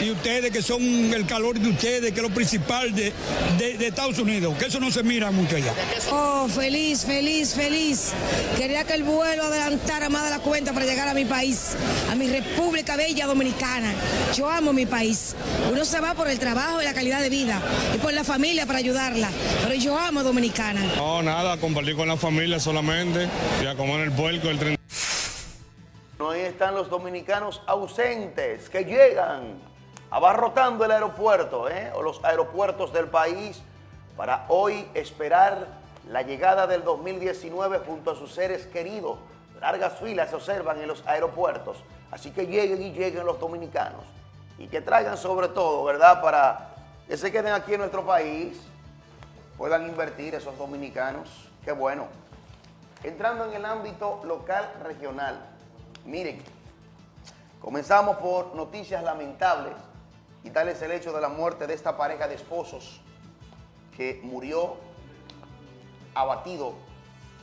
Y ustedes que son el calor de ustedes, que es lo principal de, de, Estados Unidos, que eso no se mira mucho allá. Oh, feliz, feliz, feliz. Quería que el vuelo adelantara más de la cuenta para llegar a mi país, a mi República Bella Dominicana. Yo amo mi país. Uno se va por el trabajo y la calidad de vida y por la familia para ayudarla. Pero yo amo Dominicana. No, nada, compartir con la familia solamente y a comer el puerco el 30. Ahí están los dominicanos ausentes que llegan abarrotando el aeropuerto ¿eh? o los aeropuertos del país para hoy esperar la llegada del 2019 junto a sus seres queridos. Largas filas se observan en los aeropuertos, así que lleguen y lleguen los dominicanos y que traigan sobre todo, ¿verdad?, para que se queden aquí en nuestro país, puedan invertir esos dominicanos, qué bueno. Entrando en el ámbito local regional, miren, comenzamos por noticias lamentables y tal es el hecho de la muerte de esta pareja de esposos que murió abatido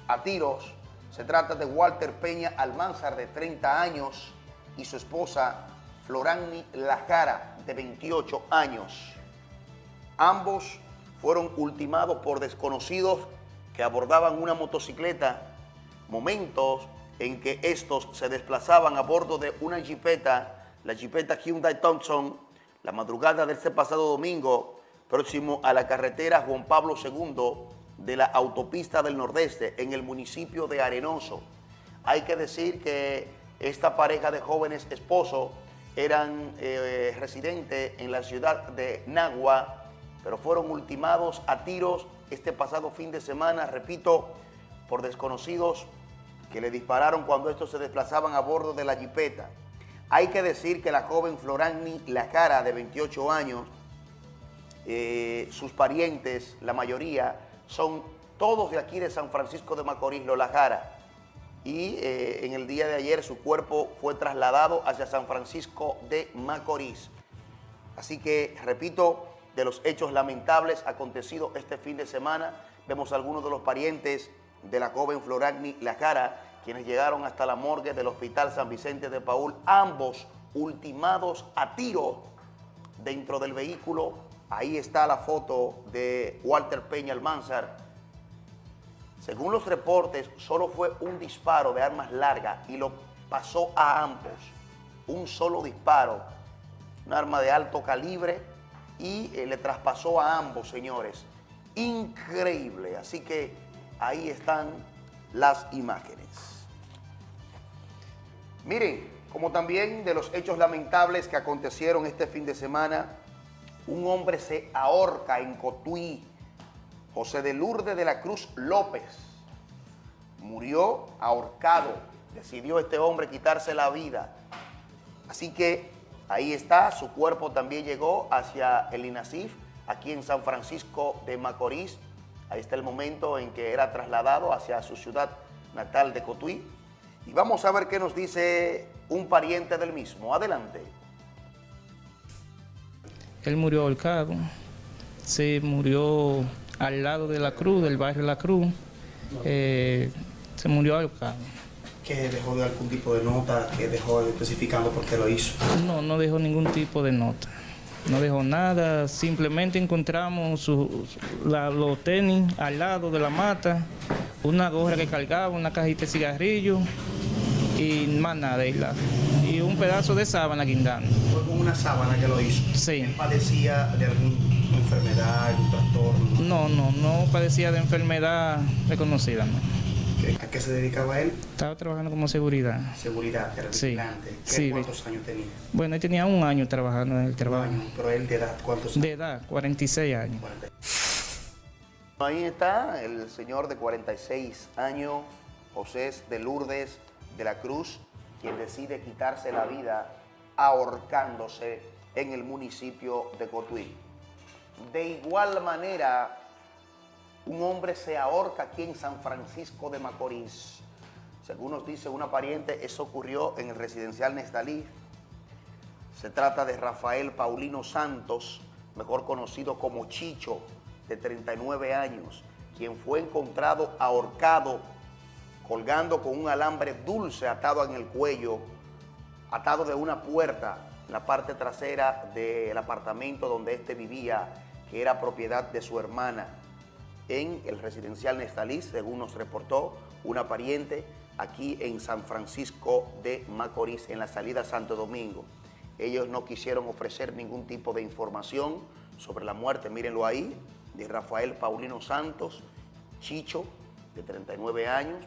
a tiros. Se trata de Walter Peña Almanzar, de 30 años, y su esposa Florani Lajara, de 28 años. Ambos fueron ultimados por desconocidos que abordaban una motocicleta, momentos en que estos se desplazaban a bordo de una jipeta, la jipeta Hyundai Thompson, la madrugada de este pasado domingo, próximo a la carretera Juan Pablo II de la autopista del Nordeste, en el municipio de Arenoso. Hay que decir que esta pareja de jóvenes esposos eran eh, residentes en la ciudad de Nagua, pero fueron ultimados a tiros este pasado fin de semana, repito, por desconocidos que le dispararon cuando estos se desplazaban a bordo de la jipeta. Hay que decir que la joven Florani Lacara, de 28 años, eh, sus parientes, la mayoría, son todos de aquí de San Francisco de Macorís, Lola Jara y eh, en el día de ayer su cuerpo fue trasladado hacia San Francisco de Macorís. Así que, repito, de los hechos lamentables acontecidos este fin de semana, vemos algunos de los parientes de la joven Floragni Lacara, quienes llegaron hasta la morgue del Hospital San Vicente de Paul, ambos ultimados a tiro dentro del vehículo. Ahí está la foto de Walter Peña Almanzar, según los reportes, solo fue un disparo de armas largas y lo pasó a ambos. Un solo disparo, un arma de alto calibre y eh, le traspasó a ambos, señores. Increíble. Así que ahí están las imágenes. Miren, como también de los hechos lamentables que acontecieron este fin de semana, un hombre se ahorca en Cotuí, José de Lourdes de la Cruz López murió ahorcado. Decidió este hombre quitarse la vida. Así que ahí está, su cuerpo también llegó hacia el INASIF, aquí en San Francisco de Macorís. Ahí está el momento en que era trasladado hacia su ciudad natal de Cotuí. Y vamos a ver qué nos dice un pariente del mismo. Adelante. Él murió ahorcado. Se murió al lado de la Cruz, del barrio La Cruz. Eh, se murió ahorcado. ¿Que dejó de algún tipo de nota? ¿Que dejó especificando por qué lo hizo? No, no dejó ningún tipo de nota. No dejó nada, simplemente encontramos los tenis al lado de la mata, una gorra que cargaba, una cajita de cigarrillos y más nada. Y, un pedazo de sábana guindando. ¿Fue con una sábana que lo hizo? Sí. ¿Padecía de alguna enfermedad, algún trastorno? No, no, no padecía de enfermedad reconocida. No. ¿A qué se dedicaba él? Estaba trabajando como seguridad. Seguridad, era sí. sí. ¿Cuántos años tenía? Bueno, él tenía un año trabajando en el trabajo. pero él de edad, ¿cuántos años? De edad, 46 años. Ahí está el señor de 46 años, José de Lourdes de la Cruz, quien decide quitarse la vida ahorcándose en el municipio de Cotuí. De igual manera, un hombre se ahorca aquí en San Francisco de Macorís. Según nos dice una pariente, eso ocurrió en el residencial Nestalí. Se trata de Rafael Paulino Santos, mejor conocido como Chicho, de 39 años, quien fue encontrado ahorcado, colgando con un alambre dulce atado en el cuello, atado de una puerta en la parte trasera del apartamento donde éste vivía, que era propiedad de su hermana, en el residencial Nestalí, según nos reportó una pariente, aquí en San Francisco de Macorís, en la salida Santo Domingo. Ellos no quisieron ofrecer ningún tipo de información sobre la muerte, mírenlo ahí, de Rafael Paulino Santos, Chicho, de 39 años.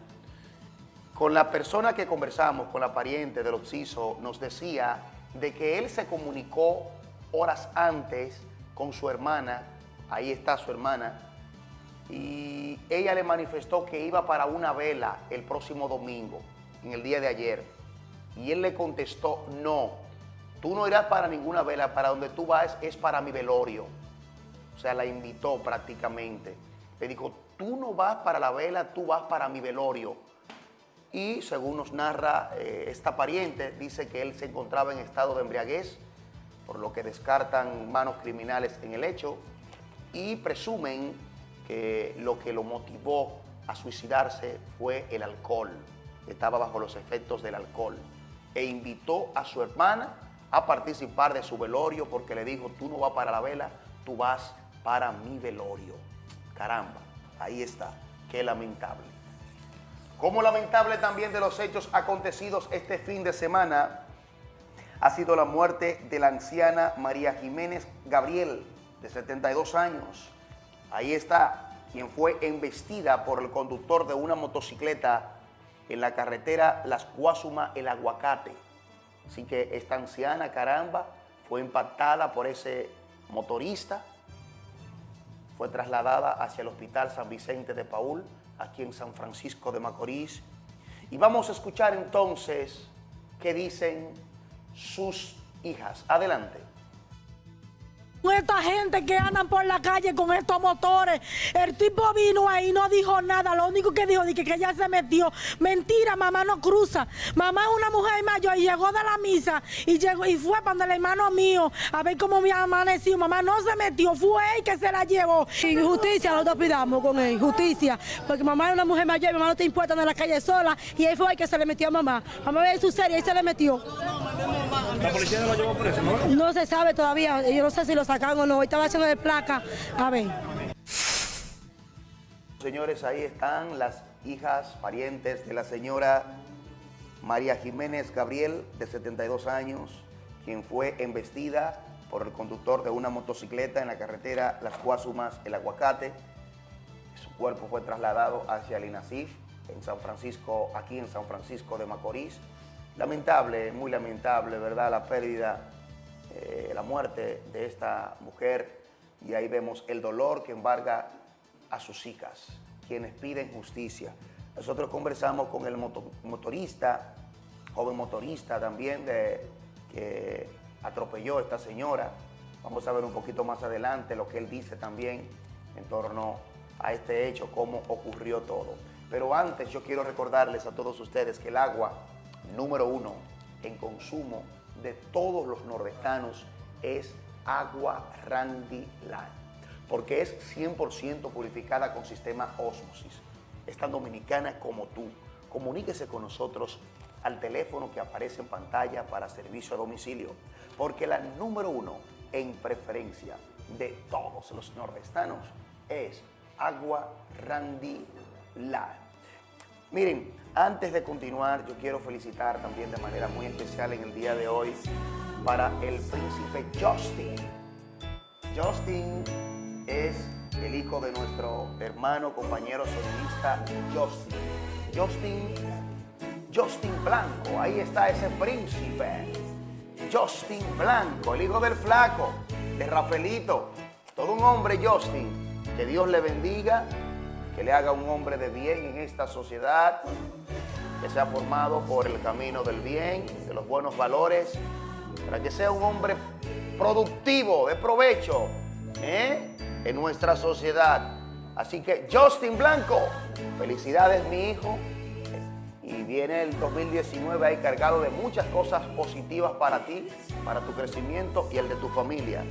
Con la persona que conversamos, con la pariente del obsiso, nos decía de que él se comunicó horas antes con su hermana, ahí está su hermana, y ella le manifestó que iba para una vela el próximo domingo, en el día de ayer. Y él le contestó, no, tú no irás para ninguna vela, para donde tú vas es para mi velorio. O sea, la invitó prácticamente. Le dijo, tú no vas para la vela, tú vas para mi velorio. Y según nos narra eh, esta pariente, dice que él se encontraba en estado de embriaguez, por lo que descartan manos criminales en el hecho y presumen que lo que lo motivó a suicidarse fue el alcohol. Estaba bajo los efectos del alcohol. E invitó a su hermana a participar de su velorio porque le dijo, tú no vas para la vela, tú vas para mi velorio. Caramba, ahí está. Qué lamentable. Como lamentable también de los hechos acontecidos este fin de semana ha sido la muerte de la anciana María Jiménez Gabriel, de 72 años, Ahí está quien fue embestida por el conductor de una motocicleta en la carretera Las Guasuma El Aguacate. Así que esta anciana, caramba, fue impactada por ese motorista. Fue trasladada hacia el Hospital San Vicente de Paul, aquí en San Francisco de Macorís. Y vamos a escuchar entonces qué dicen sus hijas. Adelante esta gente que andan por la calle con estos motores. El tipo vino ahí, no dijo nada. Lo único que dijo es que, ella se metió. Mentira, mamá no cruza. Mamá es una mujer mayor y llegó de la misa y llegó y fue para el hermano mío a ver cómo me amaneció. Mamá no se metió, fue él que se la llevó. Injusticia, nosotros pidamos con él, justicia. Porque mamá es una mujer mayor, mamá no te importa en la calle sola y él fue el que se le metió a mamá. Mamá ve su serie, y se le metió. ¿La policía no lo llevó eso, no? No se sabe todavía. Yo no sé si lo sacaron o no. Estaba haciendo de placa. A ver. Señores, ahí están las hijas, parientes de la señora María Jiménez Gabriel, de 72 años, quien fue embestida por el conductor de una motocicleta en la carretera Las Guasumas, El Aguacate. Su cuerpo fue trasladado hacia el INASIF, en San Francisco, aquí en San Francisco de Macorís. Lamentable, muy lamentable, ¿verdad? La pérdida, eh, la muerte de esta mujer y ahí vemos el dolor que embarga a sus hijas, quienes piden justicia. Nosotros conversamos con el motorista, joven motorista también, de, que atropelló a esta señora. Vamos a ver un poquito más adelante lo que él dice también en torno a este hecho, cómo ocurrió todo. Pero antes yo quiero recordarles a todos ustedes que el agua número uno en consumo de todos los nordestanos es agua Randy Land, porque es 100% purificada con sistema Osmosis. Es tan dominicana como tú. Comuníquese con nosotros al teléfono que aparece en pantalla para servicio a domicilio, porque la número uno en preferencia de todos los nordestanos es agua Randy. Miren, antes de continuar, yo quiero felicitar también de manera muy especial en el día de hoy para el príncipe Justin. Justin es el hijo de nuestro hermano, compañero solista Justin. Justin, Justin Blanco, ahí está ese príncipe. Justin Blanco, el hijo del flaco, de Rafaelito. Todo un hombre, Justin. Que Dios le bendiga que le haga un hombre de bien en esta sociedad, que sea formado por el camino del bien, de los buenos valores, para que sea un hombre productivo, de provecho ¿eh? en nuestra sociedad. Así que Justin Blanco, felicidades mi hijo. Y viene el 2019 ahí cargado de muchas cosas positivas para ti, para tu crecimiento y el de tu familia.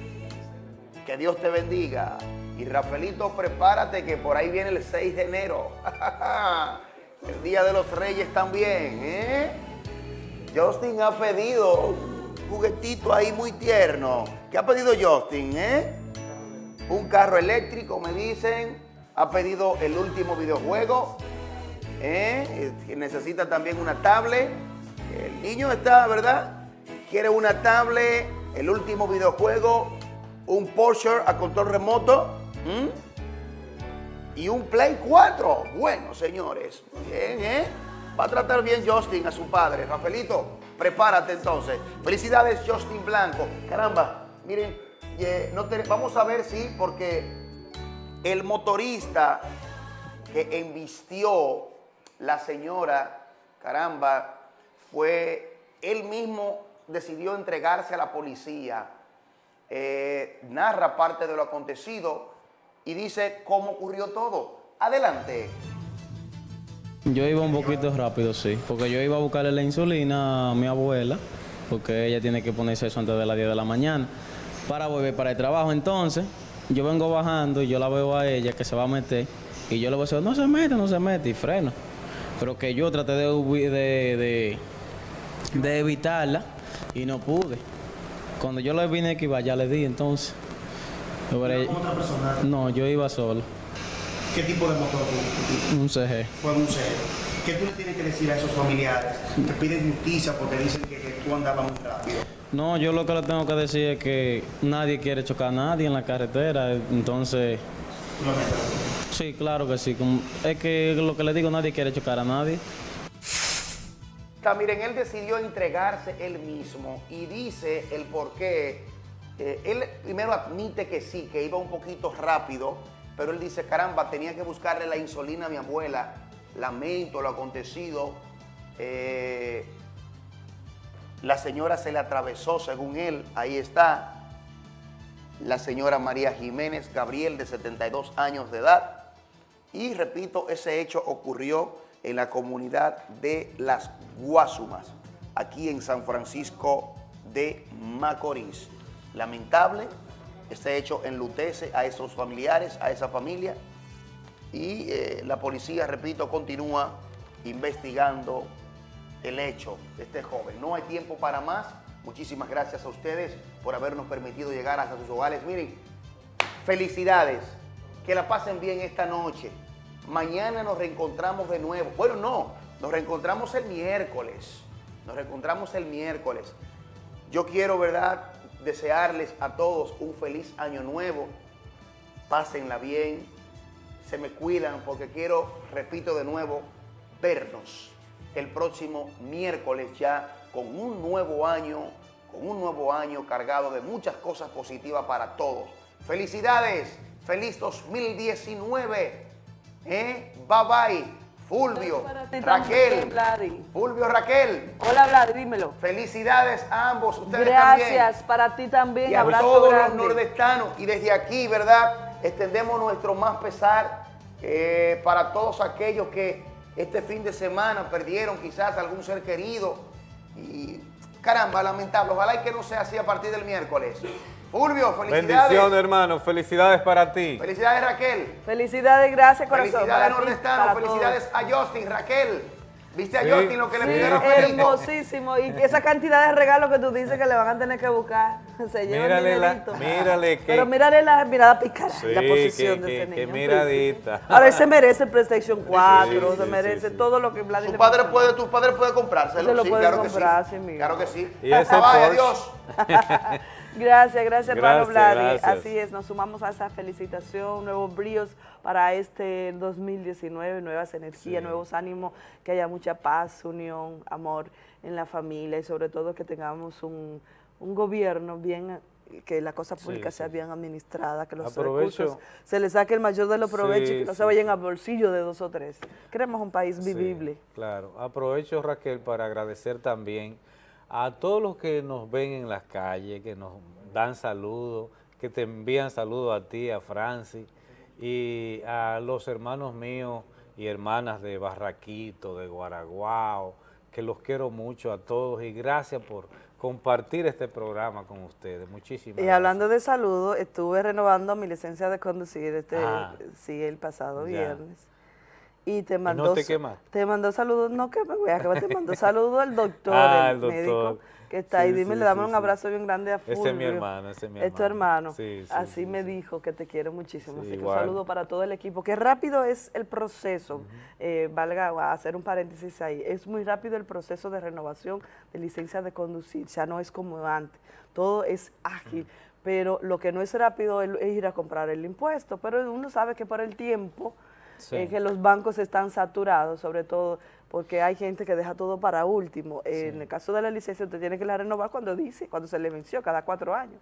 Que Dios te bendiga. Y Rafaelito, prepárate que por ahí viene el 6 de enero. el Día de los Reyes también, ¿eh? Justin ha pedido un juguetito ahí muy tierno. ¿Qué ha pedido Justin, eh? Un carro eléctrico, me dicen. Ha pedido el último videojuego. ¿eh? Necesita también una tablet. El niño está, ¿verdad? Quiere una tablet, el último videojuego, un Porsche a control remoto y un Play 4. Bueno, señores, bien, ¿eh? Va a tratar bien Justin a su padre. Rafaelito, prepárate entonces. Felicidades, Justin Blanco. Caramba, miren, no vamos a ver si, porque el motorista que embistió la señora, caramba, fue él mismo decidió entregarse a la policía. Eh, narra parte de lo acontecido y dice cómo ocurrió todo. Adelante. Yo iba un poquito rápido, sí, porque yo iba a buscarle la insulina a mi abuela, porque ella tiene que ponerse eso antes de las 10 de la mañana, para volver para el trabajo. Entonces, yo vengo bajando y yo la veo a ella que se va a meter, y yo le voy a decir, no se mete, no se mete, y freno. Pero que yo traté de, evitarla y no pude. Cuando yo le vine que iba, ya le di, entonces. ¿Con otra persona? No, yo iba solo. ¿Qué tipo de motor? Un CG. Fue un CG. ¿Qué tú le tienes que decir a esos familiares que piden justicia porque dicen que, tú andabas muy rápido? No, yo lo que le tengo que decir es que nadie quiere chocar a nadie en la carretera, entonces... Sí, claro que sí. Es que lo que le digo, nadie quiere chocar a nadie. Miren, él decidió entregarse él mismo y dice el por qué. Eh, él primero admite que sí, que iba un poquito rápido, pero él dice, caramba, tenía que buscarle la insulina a mi abuela, lamento lo acontecido. Eh, la señora se le atravesó, según él, ahí está, la señora María Jiménez Gabriel, de 72 años de edad. Y repito, ese hecho ocurrió en la comunidad de Las Guasumas, aquí en San Francisco de Macorís. Lamentable, este hecho enlutece a esos familiares, a esa familia, y eh, la policía, repito, continúa investigando el hecho de este joven. No hay tiempo para más. Muchísimas gracias a ustedes por habernos permitido llegar hasta sus hogares. Miren, felicidades. Que la pasen bien esta noche. Mañana nos reencontramos de nuevo. Bueno, no, nos reencontramos el miércoles. Nos reencontramos el miércoles. Yo quiero, ¿verdad?, desearles a todos un feliz año nuevo. Pásenla bien, se me cuidan porque quiero, repito de nuevo, vernos el próximo miércoles ya con un nuevo año, con un nuevo año cargado de muchas cosas positivas para todos. Felicidades, feliz 2019. ¿Eh? Bye bye. Fulvio, Raquel, Fulvio, Raquel. Hola, Vlad, dímelo. Felicidades a ambos, ustedes Gracias, para ti también, y a todos los nordestanos. Y desde aquí, ¿verdad? Extendemos nuestro más pesar eh, para todos aquellos que este fin de semana perdieron quizás algún ser querido. Y caramba, lamentable. Ojalá y que no sea así a partir del miércoles. Fulvio, felicidades. Bendiciones, hermano. Felicidades para ti. Felicidades, Raquel. Felicidades, gracias, corazón. Felicidades, Nordestano. Felicidades a Justin, Raquel. ¿Viste a Justin lo que le pidieron a Hermosísimo. Y esa cantidad de regalos que tú dices que le van a tener que buscar. Se mírale, la, mírale que... Pero mírale la mirada picada, la posición de ese niño. Qué miradita. Ahora, se merece el PlayStation 4, se merece todo lo que Vladimir... Su padre puede, tu padre puede comprárselo. Se lo sí, puede claro comprar, que sí. sí, Claro que sí. Y ese adiós. Gracias, gracias, hermano Vladi. Así es, nos sumamos a esa felicitación, nuevos bríos para este 2019, nuevas energías, nuevos ánimos, que haya mucha paz, unión, amor en la familia y sobre todo que tengamos un, gobierno bien que la cosa pública sea bien administrada, que los recursos se le saque el mayor de los provechos y que no se vayan al bolsillo de dos o tres. Queremos un país vivible. claro. Aprovecho, Raquel, para agradecer también a todos los que nos ven en las calles, que nos dan saludos, que te envían saludos a ti, a Francis, y a los hermanos míos y hermanas de Barraquito, de Guaraguao, que los quiero mucho a todos y gracias por, compartir este programa con ustedes. Muchísimas Y hablando de salud, estuve renovando mi licencia de conducir este, ah. sí, el pasado viernes. Y te mandó, ¿Y no te, te mandó saludos, no que me voy a quemar, te mandó saludos el doctor, ah, el, médico que está ahí. Dime, le damos un abrazo bien grande a Fulvio. Ese es mi hermano, ese es mi hermano. Es tu hermano. Así me dijo que te quiero muchísimo. Así que un saludo para todo el equipo. Qué rápido es el proceso, eh, valga hacer un paréntesis ahí, es muy rápido el proceso de renovación de licencia de conducir, ya no es como antes, todo es ágil. Pero lo que no es rápido es ir a comprar el impuesto, pero uno sabe que por el tiempo eh, que los bancos están saturados, sobre todo porque hay gente que deja todo para último. En el caso de la licencia, usted tiene que la renovar cuando dice, cuando se le venció, cada cuatro años.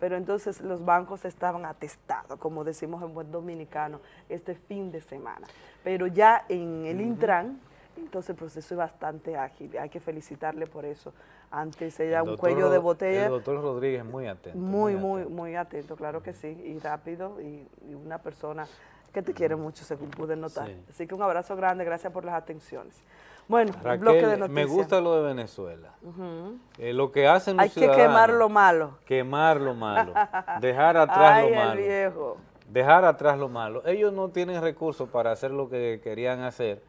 Pero entonces los bancos estaban atestados, como decimos en buen dominicano, este fin de semana. Pero ya en el Intran, entonces el proceso es bastante ágil, hay que felicitarle por eso. Antes era un cuello de botella. El doctor Rodríguez muy atento. Muy, muy, muy atento, claro que sí, y rápido, y una persona que te quiere mucho, según pude notar. Así que un abrazo grande, gracias por las atenciones. Bueno, bloque de noticias. me gusta lo de Venezuela. Eh, lo que hacen los Hay que quemar lo malo. Quemar lo malo. dejar atrás lo malo. viejo. Dejar atrás lo malo. Ellos no tienen recursos para hacer lo que querían hacer.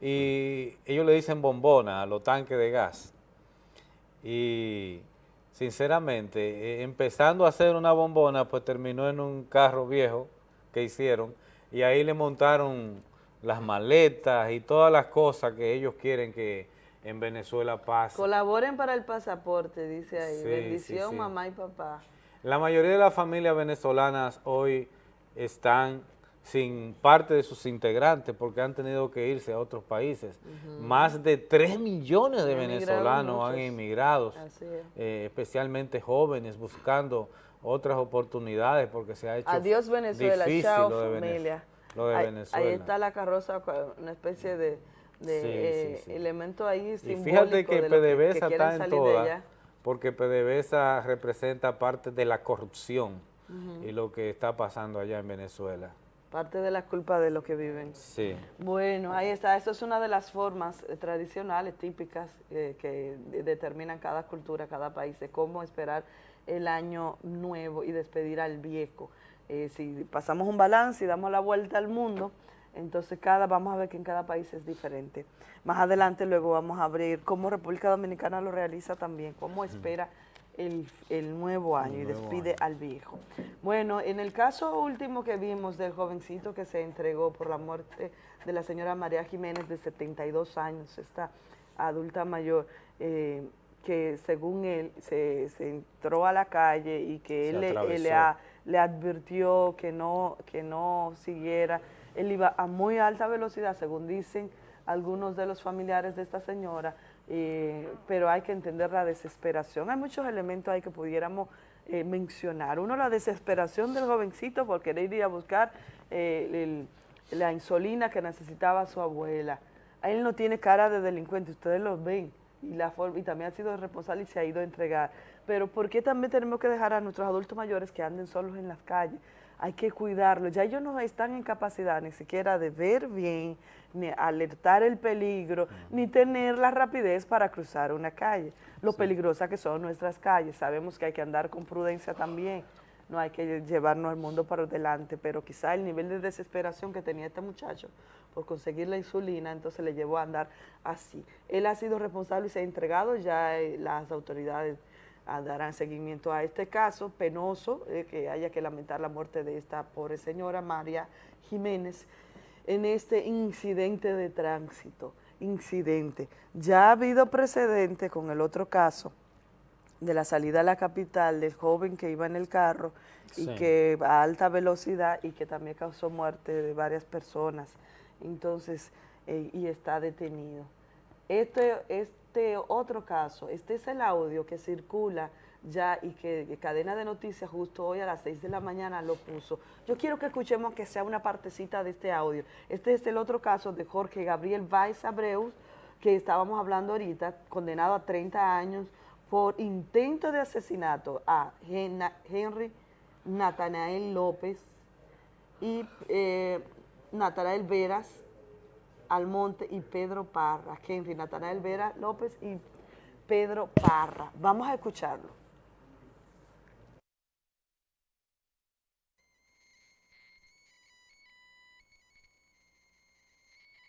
Y ellos le dicen bombona a los tanques de gas. Y sinceramente, eh, empezando a hacer una bombona, pues terminó en un carro viejo que hicieron y ahí le montaron las maletas y todas las cosas que ellos quieren que en Venezuela pase. Colaboren para el pasaporte, dice ahí. Bendición, mamá y papá. La mayoría de las familias venezolanas hoy están sin parte de sus integrantes porque han tenido que irse a otros países. Más de 3 millones de venezolanos han emigrado, eh, especialmente jóvenes, buscando otras oportunidades porque se ha hecho Adiós Venezuela, difícil chao lo de familia. Lo de ahí, Venezuela. Ahí está la carroza, una especie de, de eh, elemento ahí simbólico y fíjate que PDVSA está en toda, porque PDVSA representa parte de la corrupción y lo que está pasando allá en Venezuela. Parte de la culpa de lo que viven. Sí. Bueno, ahí está. Eso es una de las formas eh, tradicionales, típicas, eh, que determinan cada cultura, cada país, de cómo esperar el año nuevo y despedir al viejo. Eh, si pasamos un balance y damos la vuelta al mundo, entonces cada vamos a ver que en cada país es diferente. Más adelante luego vamos a abrir cómo República Dominicana lo realiza también, cómo espera el, nuevo año y despide al viejo. Bueno, en el caso último que vimos del jovencito que se entregó por la muerte de la señora María Jiménez de 72 años, esta adulta mayor, eh, que según él se, entró a la calle y que él, le, advirtió que no, que no siguiera, él iba a muy alta velocidad, según dicen algunos de los familiares de esta señora, eh, pero hay que entender la desesperación. Hay muchos elementos ahí que pudiéramos eh, mencionar. Uno, la desesperación del jovencito por querer ir a buscar eh, la insulina que necesitaba su abuela. Él no tiene cara de delincuente, ustedes lo ven y, la y también ha sido responsable y se ha ido a entregar. Pero ¿por qué también tenemos que dejar a nuestros adultos mayores que anden solos en las calles? Hay que cuidarlos. Ya ellos no están en capacidad ni siquiera de ver bien, ni alertar el peligro, ni tener la rapidez para cruzar una calle. Lo peligrosa que son nuestras calles. Sabemos que hay que andar con prudencia también no hay que llevarnos al mundo para delante, pero quizá el nivel de desesperación que tenía este muchacho por conseguir la insulina, entonces le llevó a andar así. Él ha sido responsable y se ha entregado, ya eh, las autoridades darán seguimiento a este caso penoso, eh, que haya que lamentar la muerte de esta pobre señora María Jiménez en este incidente de tránsito, incidente. Ya ha habido precedente con el otro caso, de la salida a la capital del joven que iba en el carro y que a alta velocidad y que también causó muerte de varias personas. Entonces, eh, y está detenido. Este, este otro caso, este es el audio que circula ya y que, Cadena de Noticias justo hoy a las 6 de la mañana lo puso. Yo quiero que escuchemos que sea una partecita de este audio. Este es el otro caso de Jorge Gabriel Valls Abreu, que estábamos hablando ahorita, condenado a 30 años por intento de asesinato a Henry Natanael López y eh, Natanael Veras Almonte y Pedro Parra. Henry Natanael Vera López y Pedro Parra. Vamos a escucharlo.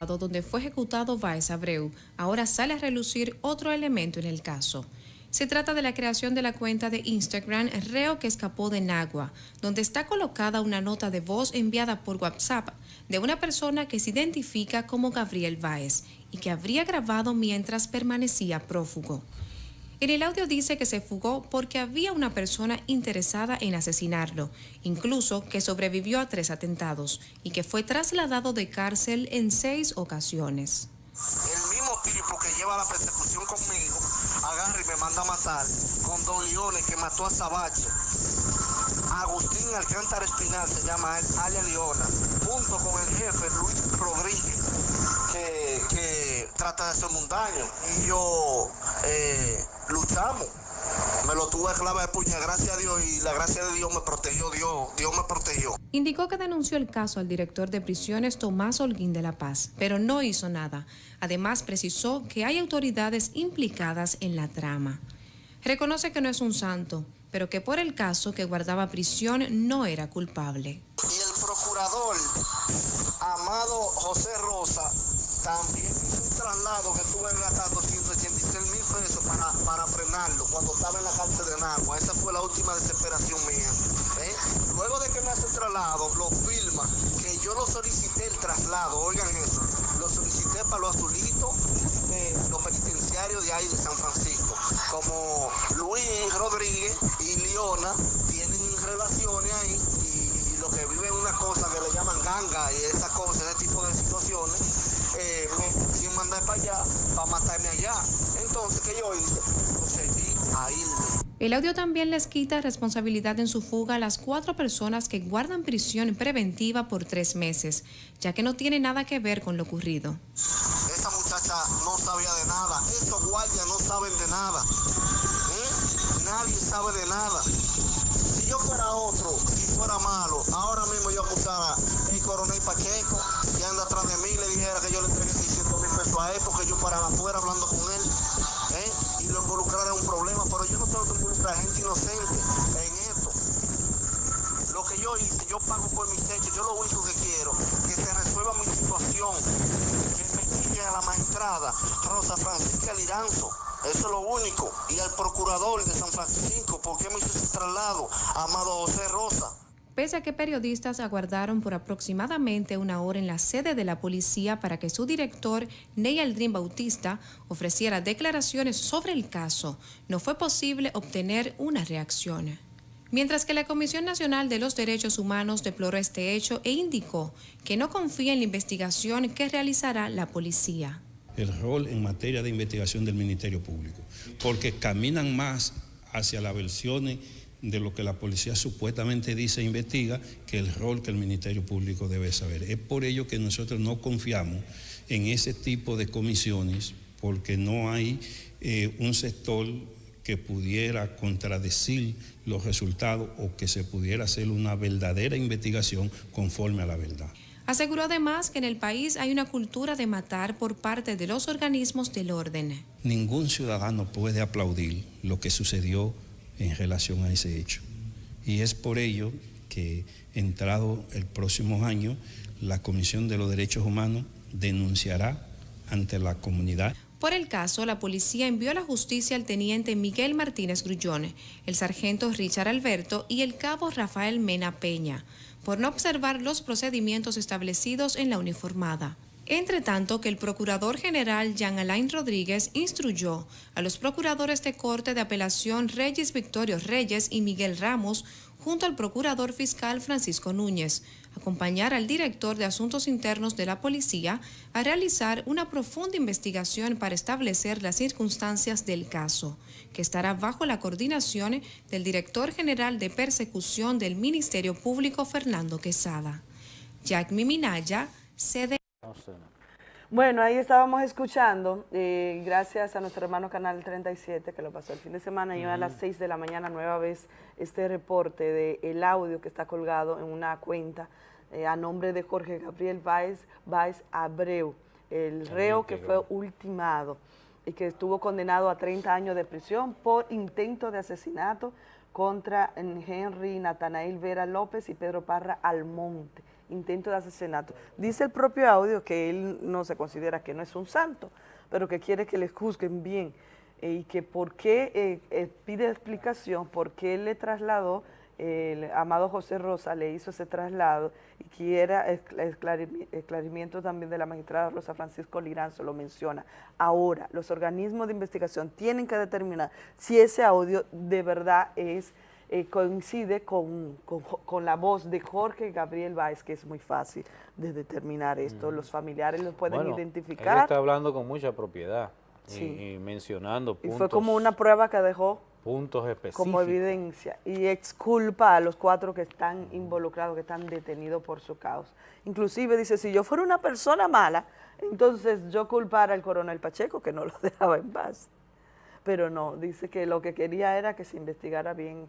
donde fue ejecutado Baez Abreu, ahora sale a relucir otro elemento en el caso. Se trata de la creación de la cuenta de Instagram Reo que escapó de Nagua, donde está colocada una nota de voz enviada por WhatsApp de una persona que se identifica como Gabriel Baez y que habría grabado mientras permanecía prófugo. En el audio dice que se fugó porque había una persona interesada en asesinarlo, incluso que sobrevivió a tres atentados y que fue trasladado de cárcel en seis ocasiones. El mismo tipo que lleva la persecución conmigo me manda a matar con Don Leones que mató a Sabache. Agustín Alcántara Espinal se llama Alia Leona, junto con el jefe Luis Rodríguez, que, trata de hacerme un daño. Y yo eh, luchamos. Me lo tuve clave de puña, gracias a Dios, y la gracia de Dios me protegió, Dios, Dios me protegió. Indicó que denunció el caso al director de prisiones Tomás Holguín de la Paz, pero no hizo nada. Además, precisó que hay autoridades implicadas en la trama. Reconoce que no es un santo, pero que por el caso que guardaba prisión no era culpable. Y el procurador, Amado José Rosa, también hizo un traslado que estuve gastando 186 mil pesos para, para frenarlo cuando estaba en la cárcel de Nagua. Esa fue la última desesperación mía. ¿eh? Luego de que me hace el traslado, lo firma, que yo lo solicité el traslado, oigan eso, lo solicité para los azulitos de los penitenciarios de ahí de San Francisco. Como Luis Rodríguez y Leona tienen relaciones ahí y, lo que viven una cosa que le llaman ganga y esas cosas, ese tipo de situaciones eh, sin mandar para allá, para matarme allá. Entonces, ¿qué yo hice? Irme. El audio también les quita responsabilidad en su fuga a las cuatro personas que guardan prisión preventiva por tres meses, ya que no tiene nada que ver con lo ocurrido. Esa muchacha no sabía de nada, esos guardias no saben de nada, ¿eh? nadie sabe de nada. Si yo fuera otro, si fuera malo, ahora mismo yo acusara el coronel Pacheco, que anda atrás de mí, le dijera que yo le entregué 600 mil pesos a él porque yo paraba afuera hablando con él y involucrara en un problema, pero yo no tengo que involucrar gente inocente en esto. Lo que yo hice, yo pago por mis hechos, yo lo único que quiero, que se resuelva mi situación, que quiten a la magistrada Rosa Francisca Liranzo. Eso es lo único. Y al procurador de San Francisco, ¿por qué me hizo ese traslado? Amado José Rosa pese a que periodistas aguardaron por aproximadamente una hora en la sede de la policía para que su director, Ney Aldrin Bautista, ofreciera declaraciones sobre el caso, no fue posible obtener una reacción. Mientras que la Comisión Nacional de los Derechos Humanos deploró este hecho e indicó que no confía en la investigación que realizará la policía. El rol en materia de investigación del Ministerio Público, porque caminan más hacia las versiones de lo que la policía supuestamente dice e investiga que el rol que el Ministerio Público debe saber. Es por ello que nosotros no confiamos en ese tipo de comisiones porque no hay eh, un sector que pudiera contradecir los resultados o que se pudiera hacer una verdadera investigación conforme a la verdad. Aseguró además que en el país hay una cultura de matar por parte de los organismos del orden. Ningún ciudadano puede aplaudir lo que sucedió en relación a ese hecho. Y es por ello que, entrado el próximo año, la Comisión de los Derechos Humanos denunciará ante la comunidad. Por el caso, la policía envió a la justicia al teniente Miguel Martínez Grullón, el sargento Richard Alberto y el cabo Rafael Mena Peña, por no observar los procedimientos establecidos en la uniformada. Entre tanto, que el Procurador General Jean Alain Rodríguez instruyó a los procuradores de Corte de Apelación Reyes Victorio Reyes y Miguel Ramos, junto al Procurador Fiscal Francisco Núñez, acompañar al director de Asuntos Internos de la Policía a realizar una profunda investigación para establecer las circunstancias del caso, que estará bajo la coordinación del Director General de Persecución del Ministerio Público Fernando Quesada. Jack Miminaya, sede bueno, ahí estábamos escuchando, eh, gracias a nuestro hermano Canal 37, que lo pasó el fin de semana, y a las 6 de la mañana nueva vez este reporte de el audio que está colgado en una cuenta eh, a nombre de Jorge Gabriel Báez, Abreu, el reo que fue ultimado. y que estuvo condenado a 30 años de prisión por intento de asesinato contra Henry Natanael Vera López y Pedro Parra Almonte, intento de asesinato. Dice el propio audio que él no se considera que no es un santo, pero que quiere que le juzguen bien eh, y que por qué eh, eh, pide explicación, por qué le trasladó el amado José Rosa le hizo ese traslado y quiera esclarimiento también de la magistrada Rosa Francisco Liranzo, lo menciona. Ahora, los organismos de investigación tienen que determinar si ese audio de verdad es eh, coincide con, la voz de Jorge Gabriel Báez, que es muy fácil de determinar esto. Los familiares lo pueden identificar. Él está hablando con mucha propiedad y, mencionando puntos. Y fue como una prueba que dejó puntos específicos. Como evidencia y exculpa a los cuatro que están involucrados, que están detenidos por su causa. Inclusive dice, si yo fuera una persona mala, entonces yo culpara al coronel Pacheco, que no lo dejaba en paz. Pero no, dice que lo que quería era que se investigara bien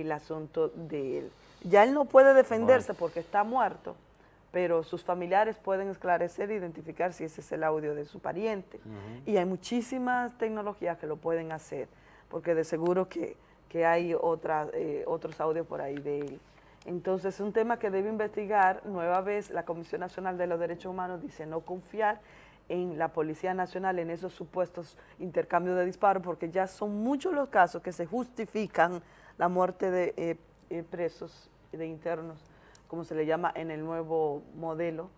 el asunto de él. Ya él no puede defenderse porque está muerto, pero sus familiares pueden esclarecer e identificar si ese es el audio de su pariente. Y hay muchísimas tecnologías que lo pueden hacer porque de seguro que, hay eh, otros audios por ahí de él. Entonces, es un tema que debe investigar. Nueva vez, la Comisión Nacional de los Derechos Humanos dice no confiar en la Policía Nacional en esos supuestos intercambios de disparos, porque ya son muchos los casos que se justifican la muerte de eh, eh, presos, de internos, como se le llama en el nuevo modelo,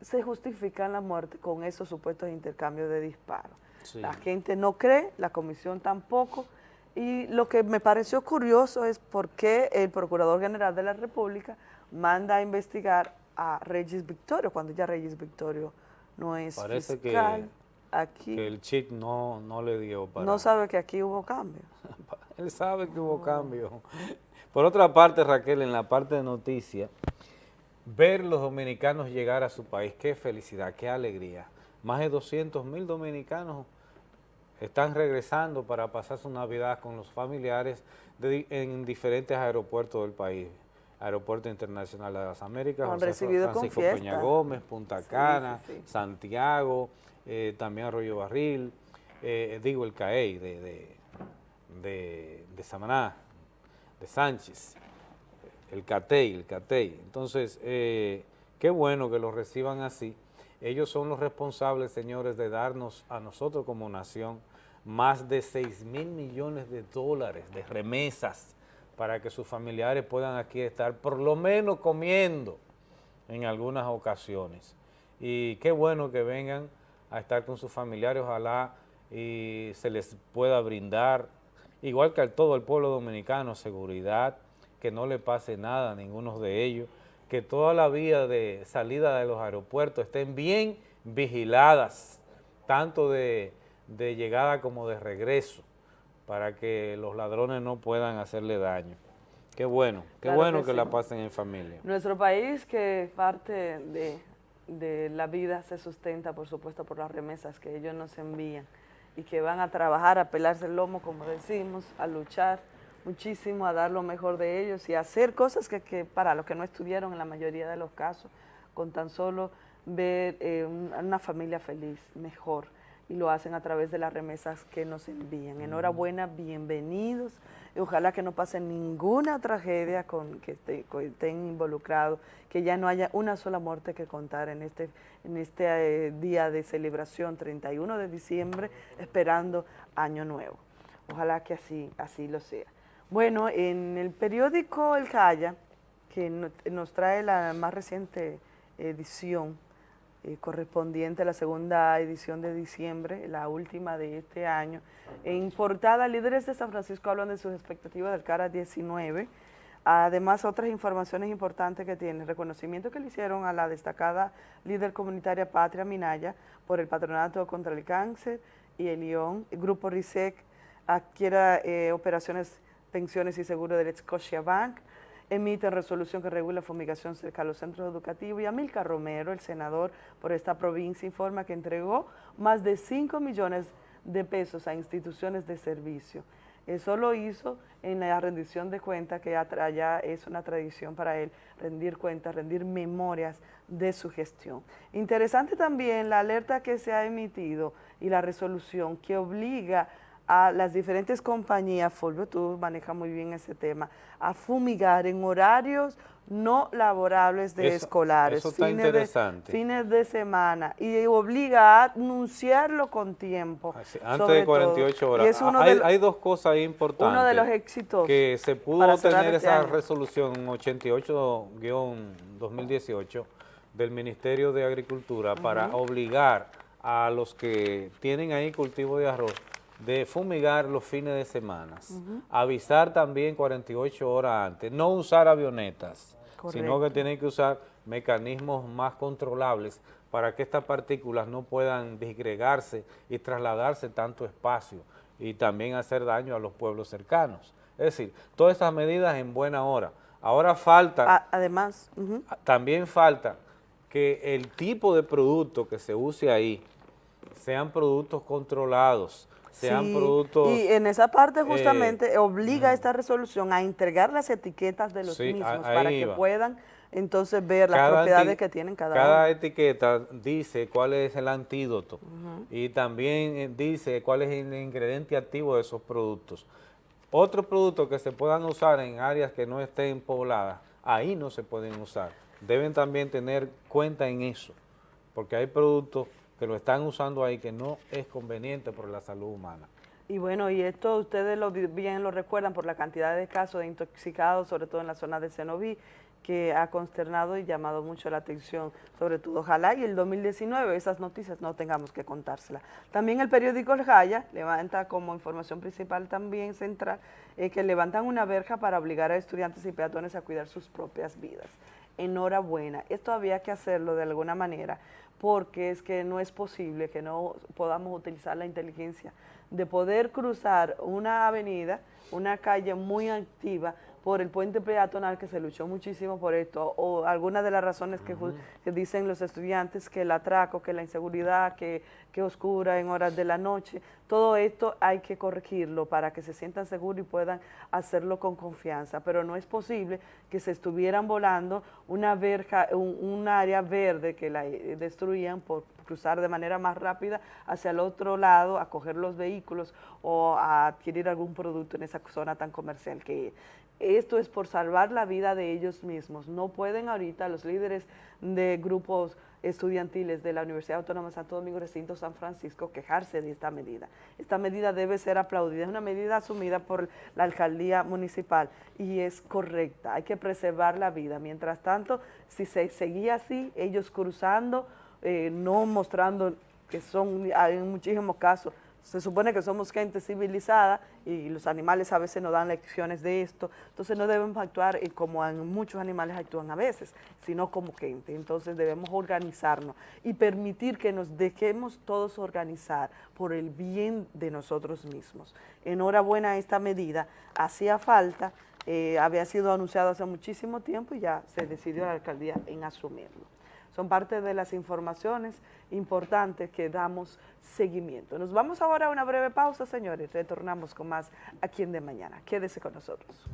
se justifican la muerte con esos supuestos intercambios de disparos. La gente no cree, la comisión tampoco. Y lo que me pareció curioso es por qué el Procurador General de la República manda a investigar a Regis Victorio, cuando ya Regis Victorio no es Parece fiscal. Aquí, que el chip no, no le dio para... No sabe que aquí hubo cambio. Él sabe que hubo cambio. Por otra parte, Raquel, en la parte de noticias, ver los dominicanos llegar a su país, qué felicidad, qué alegría. Más de 200 mil dominicanos están regresando para pasar su Navidad con los familiares en diferentes aeropuertos del país. Aeropuerto Internacional de las Américas, Francisco Peña Gómez, Punta Cana, Santiago, eh, también Arroyo Barril, eh, digo el CAEI de, de, Samaná, de Sánchez, el CATEI, el CATEI. Entonces, eh, qué bueno que lo reciban así. Ellos son los responsables, señores, de darnos a nosotros como nación más de 6 mil millones de dólares de remesas para que sus familiares puedan aquí estar por lo menos comiendo en algunas ocasiones. Y qué bueno que vengan a estar con sus familiares, ojalá y se les pueda brindar, igual que a todo el pueblo dominicano, seguridad, que no le pase nada a ninguno de ellos, que toda la vía de salida de los aeropuertos estén bien vigiladas, tanto de, llegada como de regreso, para que los ladrones no puedan hacerle daño. Qué bueno, qué bueno que, la pasen en familia. Nuestro país, que parte de, de la vida se sustenta, por supuesto, por las remesas que ellos nos envían y que van a trabajar, a pelarse el lomo, como decimos, a luchar, muchísimo a dar lo mejor de ellos y hacer cosas que, para los que no estudiaron en la mayoría de los casos, con tan solo ver eh, una familia feliz, mejor, y lo hacen a través de las remesas que nos envían. Enhorabuena, bienvenidos, ojalá que no pase ninguna tragedia con que, estén involucrados, que ya no haya una sola muerte que contar en este, en este eh, día de celebración, 31 de diciembre, esperando Año Nuevo. Ojalá que así, así lo sea. Bueno, en el periódico El Jaya, que nos trae la más reciente edición, eh, correspondiente a la segunda edición de diciembre, la última de este año, en portada, líderes de San Francisco hablan de sus expectativas del CARA 19, además otras informaciones importantes que tiene, reconocimiento que le hicieron a la destacada líder comunitaria Patria Minaya por el Patronato contra el Cáncer y el el Grupo RISEC adquiera eh, operaciones Pensiones y Seguro del Scotia Bank, emite resolución que regula fumigación cerca de los centros educativos y Amilcar Romero, el senador por esta provincia, informa que entregó más de 5 millones de pesos a instituciones de servicio. Eso lo hizo en la rendición de cuentas, que ya es una tradición para él, rendir cuentas, rendir memorias de su gestión. Interesante también la alerta que se ha emitido y la resolución que obliga las diferentes compañías, Fulvio, tú manejas muy bien ese tema, a fumigar en horarios no laborables de escolares. Eso está interesante. fines de semana y obliga a anunciarlo con tiempo. antes de 48 horas. hay, dos cosas importantes. Uno de los éxitos. Que se pudo tener este esa resolución 88-2018 del Ministerio de Agricultura para obligar a los que tienen ahí cultivo de arroz de fumigar los fines de semana, avisar también 48 horas antes, no usar avionetas, sino que tienen que usar mecanismos más controlables para que estas partículas no puedan disgregarse y trasladarse tanto espacio y también hacer daño a los pueblos cercanos. Es decir, todas estas medidas en buena hora. Ahora falta... además... También falta que el tipo de producto que se use ahí sean productos controlados, sean productos... Y en esa parte justamente eh, obliga esta resolución a entregar las etiquetas de los mismos para que puedan entonces ver las propiedades que tienen cada, cada etiqueta dice cuál es el antídoto y también eh, dice cuál es el ingrediente activo de esos productos. Otros productos que se puedan usar en áreas que no estén pobladas, ahí no se pueden usar. Deben también tener cuenta en eso, porque hay productos que lo están usando ahí que no es conveniente por la salud humana. Y bueno, y esto ustedes lo, bien lo recuerdan por la cantidad de casos de intoxicados, sobre todo en la zona de Cenoví, que ha consternado y llamado mucho la atención, sobre todo ojalá y el 2019 esas noticias no tengamos que contárselas. También el periódico El Jaya levanta como información principal también central eh, que levantan una verja para obligar a estudiantes y peatones a cuidar sus propias vidas. Enhorabuena, esto había que hacerlo de alguna manera porque es que no es posible que no podamos utilizar la inteligencia de poder cruzar una avenida, una calle muy activa, por el puente peatonal que se luchó muchísimo por esto, o algunas de las razones que, dicen los estudiantes, que el atraco, que la inseguridad, que, que oscura en horas de la noche, todo esto hay que corregirlo para que se sientan seguros y puedan hacerlo con confianza, pero no es posible que se estuvieran volando una verja, un, área verde que la eh, destruían por cruzar de manera más rápida hacia el otro lado, a coger los vehículos o a adquirir algún producto en esa zona tan comercial que esto es por salvar la vida de ellos mismos. No pueden ahorita los líderes de grupos estudiantiles de la Universidad Autónoma de Santo Domingo Recinto San Francisco quejarse de esta medida. Esta medida debe ser aplaudida, es una medida asumida por la alcaldía municipal y es correcta, hay que preservar la vida. Mientras tanto, si se seguía así, ellos cruzando, eh, no mostrando que son en muchísimos casos se supone que somos gente civilizada y los animales a veces nos dan lecciones de esto, entonces no debemos actuar como muchos animales actúan a veces, sino como gente. Entonces debemos organizarnos y permitir que nos dejemos todos organizar por el bien de nosotros mismos. Enhorabuena esta medida, hacía falta, eh, había sido anunciado hace muchísimo tiempo y ya se decidió la alcaldía en asumirlo son parte de las informaciones importantes que damos seguimiento. Nos vamos ahora a una breve pausa, señores. Retornamos con más aquí en De Mañana. Quédese con nosotros.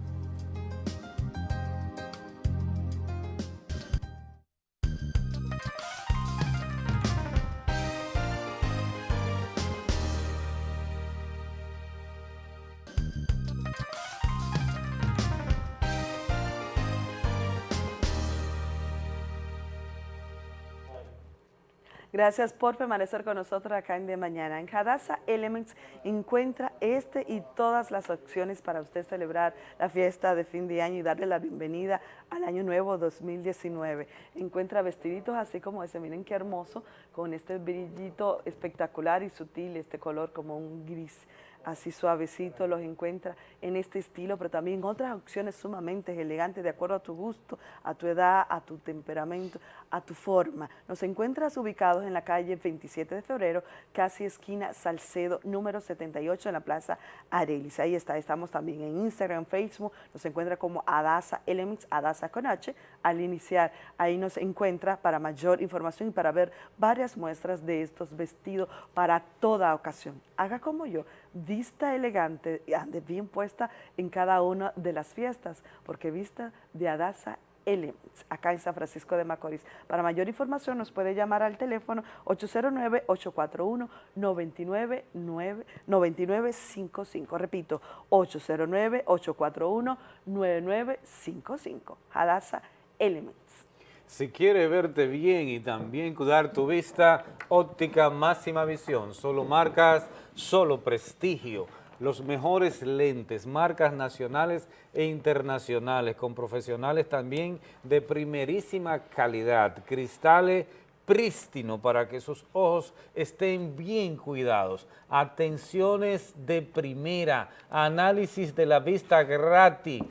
Gracias por permanecer con nosotros acá en De Mañana. En Hadassah Elements encuentra este y todas las opciones para usted celebrar la fiesta de fin de año y darle la bienvenida al año nuevo 2019. Encuentra vestiditos así como ese, miren qué hermoso, con este brillito espectacular y sutil, este color como un gris así suavecito, los encuentra en este estilo, pero también otras opciones sumamente elegantes de acuerdo a tu gusto, a tu edad, a tu temperamento, a tu forma. Nos encuentras ubicados en la calle 27 de febrero, casi esquina Salcedo, número 78 en la Plaza Arelis. Ahí está, estamos también en Instagram, Facebook, nos encuentra como Adasa Elements, Adasa con H, al iniciar. Ahí nos encuentra para mayor información y para ver varias muestras de estos vestidos para toda ocasión. Haga como yo, vista elegante ande bien puesta en cada una de las fiestas, porque vista de Adasa Elements, acá en San Francisco de Macorís. Para mayor información nos puede llamar al teléfono 809-841-9955. Repito, 809-841-9955. Hadassah Elements. Si quiere verte bien y también cuidar tu vista, óptica máxima visión, solo marcas, solo prestigio los mejores lentes, marcas nacionales e internacionales, con profesionales también de primerísima calidad, cristales prístino para que sus ojos estén bien cuidados, atenciones de primera, análisis de la vista gratis,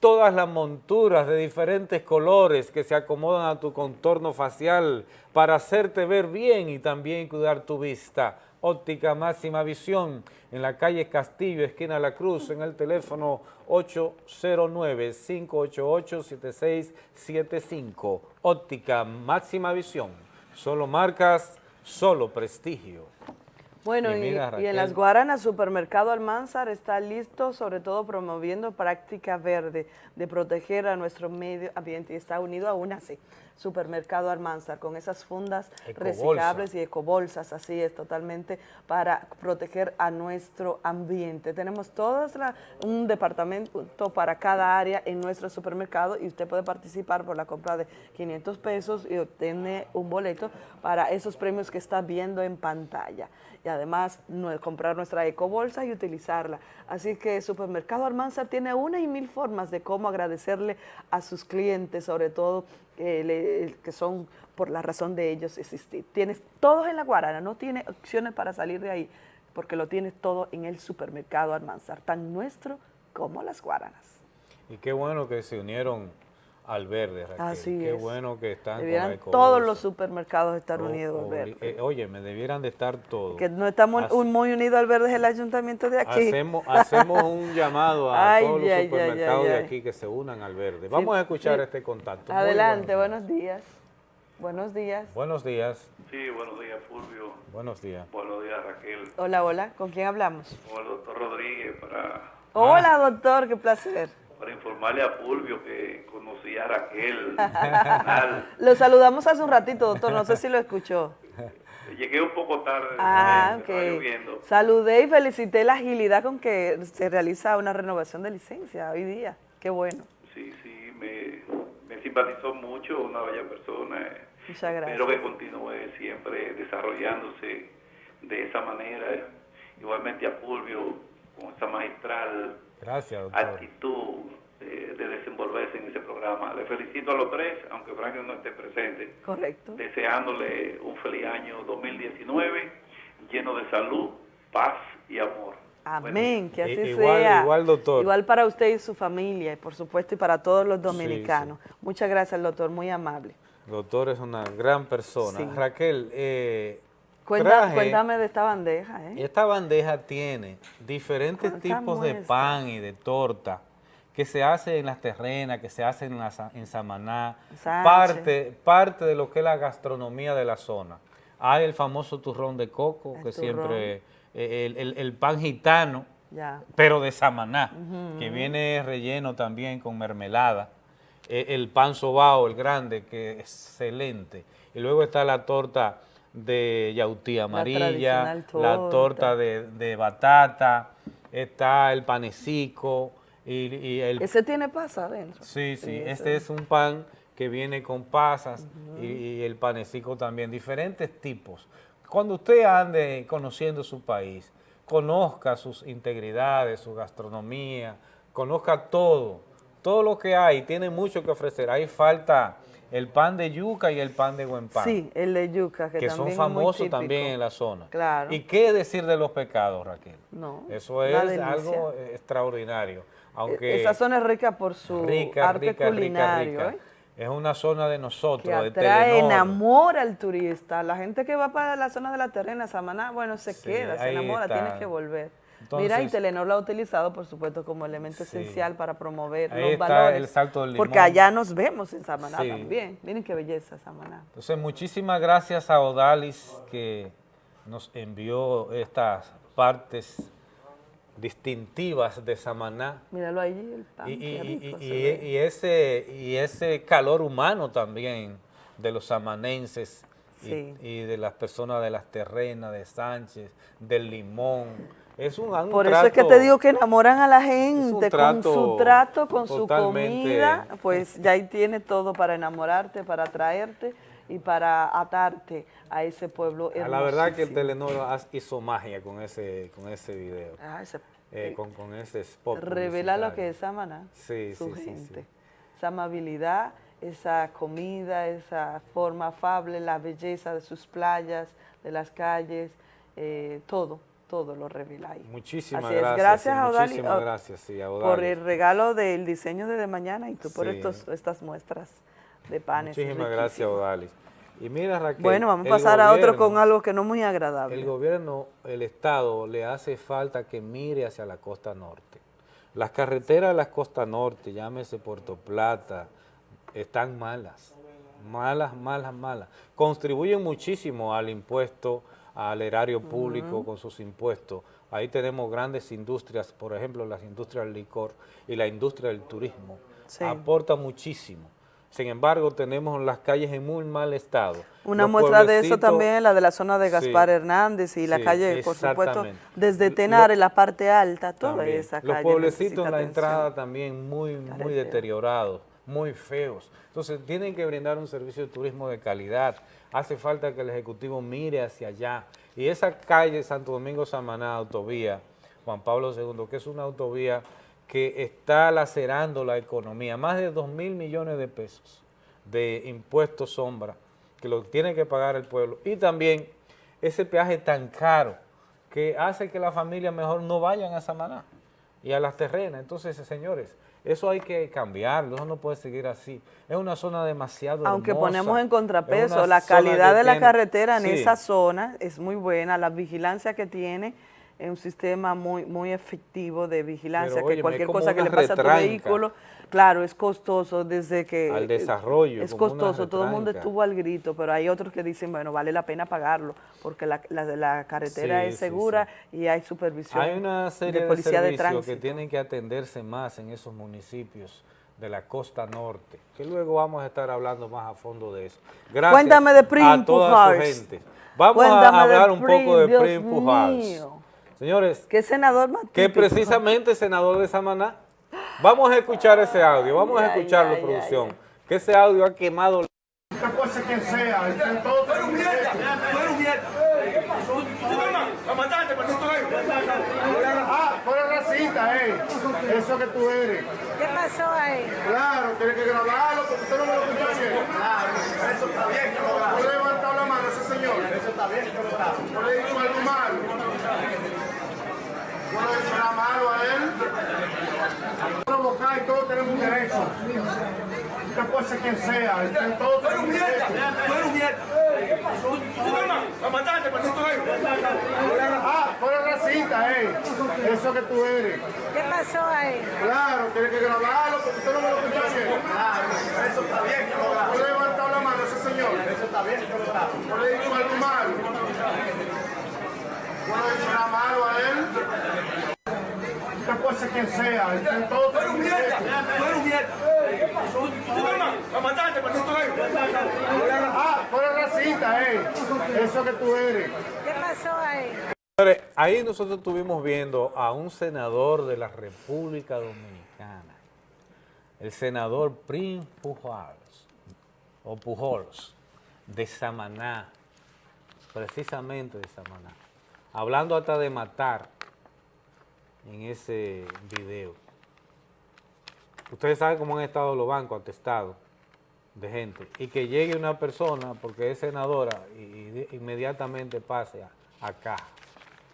todas las monturas de diferentes colores que se acomodan a tu contorno facial para hacerte ver bien y también cuidar tu vista óptica máxima visión en la calle Castillo, esquina La Cruz, en el teléfono 809-588-7675. Óptica máxima visión, solo marcas, solo prestigio. Bueno, y, en las Guaranas, Supermercado Almanzar está listo, sobre todo promoviendo práctica verde, de proteger a nuestro medio ambiente y está unido a UNACE. Supermercado Almanzar, con esas fundas reciclables y ecobolsas, así es, totalmente para proteger a nuestro ambiente. Tenemos todo un departamento para cada área en nuestro supermercado y usted puede participar por la compra de 500 pesos y obtener un boleto para esos premios que está viendo en pantalla. Y además comprar nuestra ecobolsa y utilizarla. Así que Supermercado Almanzar tiene una y mil formas de cómo agradecerle a sus clientes, sobre todo que son por la razón de ellos existir. Tienes todos en la Guarana, no tiene opciones para salir de ahí, porque lo tienes todo en el supermercado Almanzar, tan nuestro como las Guaranas. Y qué bueno que se unieron al verde, Raquel. Así Qué bueno que están debieran todos los supermercados estar unidos al verde. Eh, oye, me debieran de estar todos. Que no estamos muy unidos al verde es el ayuntamiento de aquí. Hacemos, hacemos un llamado a todos los supermercados de aquí que se unan al verde. Vamos a escuchar este contacto. Adelante, buenos días. Buenos días. Buenos días. Sí, buenos días, Fulvio. Buenos días. Buenos días, Raquel. Hola, hola. ¿Con quién hablamos? Con el doctor Rodríguez para... Hola, doctor. Qué placer para informarle a Fulvio que conocí a Raquel. lo saludamos hace un ratito, doctor, no sé si lo escuchó. Llegué un poco tarde. Ah, ok. Saludé y felicité la agilidad con que se realiza una renovación de licencia hoy día. Qué bueno. Sí, sí, me, me simpatizó mucho, una bella persona. Muchas gracias. Espero que continúe siempre desarrollándose de esa manera. Igualmente a Fulvio, con esa magistral Gracias, actitud de, desenvolverse en ese programa. Le felicito a los tres, aunque Franklin no esté presente. Correcto. Deseándole un feliz año 2019 lleno de salud, paz y amor. Amén, que así sea. Igual, doctor. Igual para usted y su familia, y por supuesto, y para todos los dominicanos. Muchas gracias, doctor, muy amable. Doctor es una gran persona. Raquel, eh, cuéntame de esta bandeja. ¿eh? Esta bandeja tiene diferentes tipos de pan y de torta que se hace en las terrenas, que se hace en, en Samaná, parte, parte de lo que es la gastronomía de la zona. Hay el famoso turrón de coco, que siempre, eh, el, pan gitano, pero de Samaná, que viene relleno también con mermelada. E, el pan sobao, el grande, que es excelente. Y luego está la torta de yautí amarilla, la, torta de, batata, está el panecico. Y, el, ¿Ese tiene pasa adentro? Sí, sí, este es un pan que viene con pasas y, el panecico también, diferentes tipos. Cuando usted ande conociendo su país, conozca sus integridades, su gastronomía, conozca todo, todo lo que hay, tiene mucho que ofrecer. Hay falta el pan de yuca y el pan de buen pan. Sí, el de yuca, que, son famosos también en la zona. Claro. ¿Y qué decir de los pecados, Raquel? No, Eso es algo extraordinario. Aunque Esa zona es rica por su arte culinario. ¿eh? Es una zona de nosotros, que atrae, enamora al turista. La gente que va para la zona de la terrena, Samaná, bueno, se queda, se enamora, tiene que volver. Mira, y Telenor lo ha utilizado, por supuesto, como elemento esencial para promover los valores. el salto del Porque allá nos vemos en Samaná también. Miren qué belleza Samaná. Entonces, muchísimas gracias a Odalis que nos envió estas partes distintivas de Samaná. Míralo allí, el pan. Y, ese, y ese calor humano también de los samanenses y, de las personas de las terrenas, de Sánchez, del Limón. Es un, Por eso es que te digo que enamoran a la gente con su trato, con su comida, pues ya ahí tiene todo para enamorarte, para atraerte y para atarte a ese pueblo hermoso. La verdad que el Telenor hizo magia con ese, con ese video, ah, eh, con, con, ese spot Revela lo que es Samaná, sí, su sí, gente, esa amabilidad, esa comida, esa forma afable, la belleza de sus playas, de las calles, eh, todo, todo lo revela ahí. Muchísimas Así gracias. Es. Gracias, a Odali, muchísimas gracias, sí, por el regalo del diseño de, de mañana y tú por estos, estas muestras de panes. Muchísimas gracias, Odalis. Y mira, Raquel. Bueno, vamos a pasar a otro con algo que no es muy agradable. El gobierno, el Estado, le hace falta que mire hacia la costa norte. Las carreteras de la costa norte, llámese Puerto Plata, están malas. Malas, malas, malas. Contribuyen muchísimo al impuesto, al erario público con sus impuestos. Ahí tenemos grandes industrias, por ejemplo, las industrias del licor y la industria del turismo. Aporta muchísimo. Sin embargo, tenemos las calles en muy mal estado. Una muestra de eso también la de la zona de Gaspar Hernández y la calle, por supuesto, desde Tenar en la parte alta, toda esa calle. Los pueblecitos en la entrada también muy, muy deteriorados, muy feos. Entonces, tienen que brindar un servicio de turismo de calidad. Hace falta que el Ejecutivo mire hacia allá. Y esa calle Santo Domingo Samaná, autovía, Juan Pablo II, que es una autovía que está lacerando la economía, más de 2 mil millones de pesos de impuestos sombra que lo tiene que pagar el pueblo y también ese peaje tan caro que hace que la familia mejor no vayan a Samaná y a las terrenas. Entonces, señores, eso hay que cambiarlo, eso no puede seguir así. Es una zona demasiado Aunque ponemos en contrapeso, la calidad de la carretera en esa zona es muy buena, la vigilancia que tiene un sistema muy muy efectivo de vigilancia, que cualquier cosa que le pase a tu vehículo, claro, es costoso desde que... Al desarrollo. Es costoso, todo el mundo estuvo al grito, pero hay otros que dicen, bueno, vale la pena pagarlo, porque la, la, carretera es segura y hay supervisión Hay una serie de, policía de, servicios que tienen que atenderse más en esos municipios de la costa norte, que luego vamos a estar hablando más a fondo de eso. Gracias Cuéntame de a toda su gente. Vamos a hablar un poco de Prim Pujals. Señores, ¿qué senador Que precisamente senador de Samaná. Vamos a escuchar ese audio, vamos a escucharlo, producción. que ese audio ha quemado. Esta cosa quien sea. Tú eres un mierda, tú eres un mierda. Lo mataste, no Ah, eres racista, eh. Eso que tú eres. ¿Qué pasó ahí? Claro, tienes que grabarlo porque usted no me lo escuchó bien. Claro, eso está bien que. ¿Tú le levantado la mano a ese señor? Eso está bien que. ¿No le digo algo malo? Yo no le nada malo a él. Provocar y todos tenemos un derecho. Usted puede ser quien sea. Todos tenemos un derecho. Tú eres un mierda. Lo mataste, pero no Ah, tú eres racista, eh. Eso que tú eres. ¿Qué pasó ahí? Claro, tienes que grabarlo porque usted no me lo escuchó bien. Claro, eso está bien. ¿No le levantado la mano a ese señor? Eso está bien. ¿No le digo algo malo? No le he nada malo a él. Usted puede ser quien sea. Todos tú eres un mierda. Tú eres un mierda. Lo mataste, pero no Ah, tú eres racista, eh. Eso que tú eres. ¿Qué pasó ahí? Ahí nosotros estuvimos viendo a un senador de la República Dominicana, el senador Prim Pujols, o Pujols, de Samaná, precisamente de Samaná hablando hasta de matar en ese video. Ustedes saben cómo han estado los bancos atestados de gente y que llegue una persona, porque es senadora, y, inmediatamente pase acá.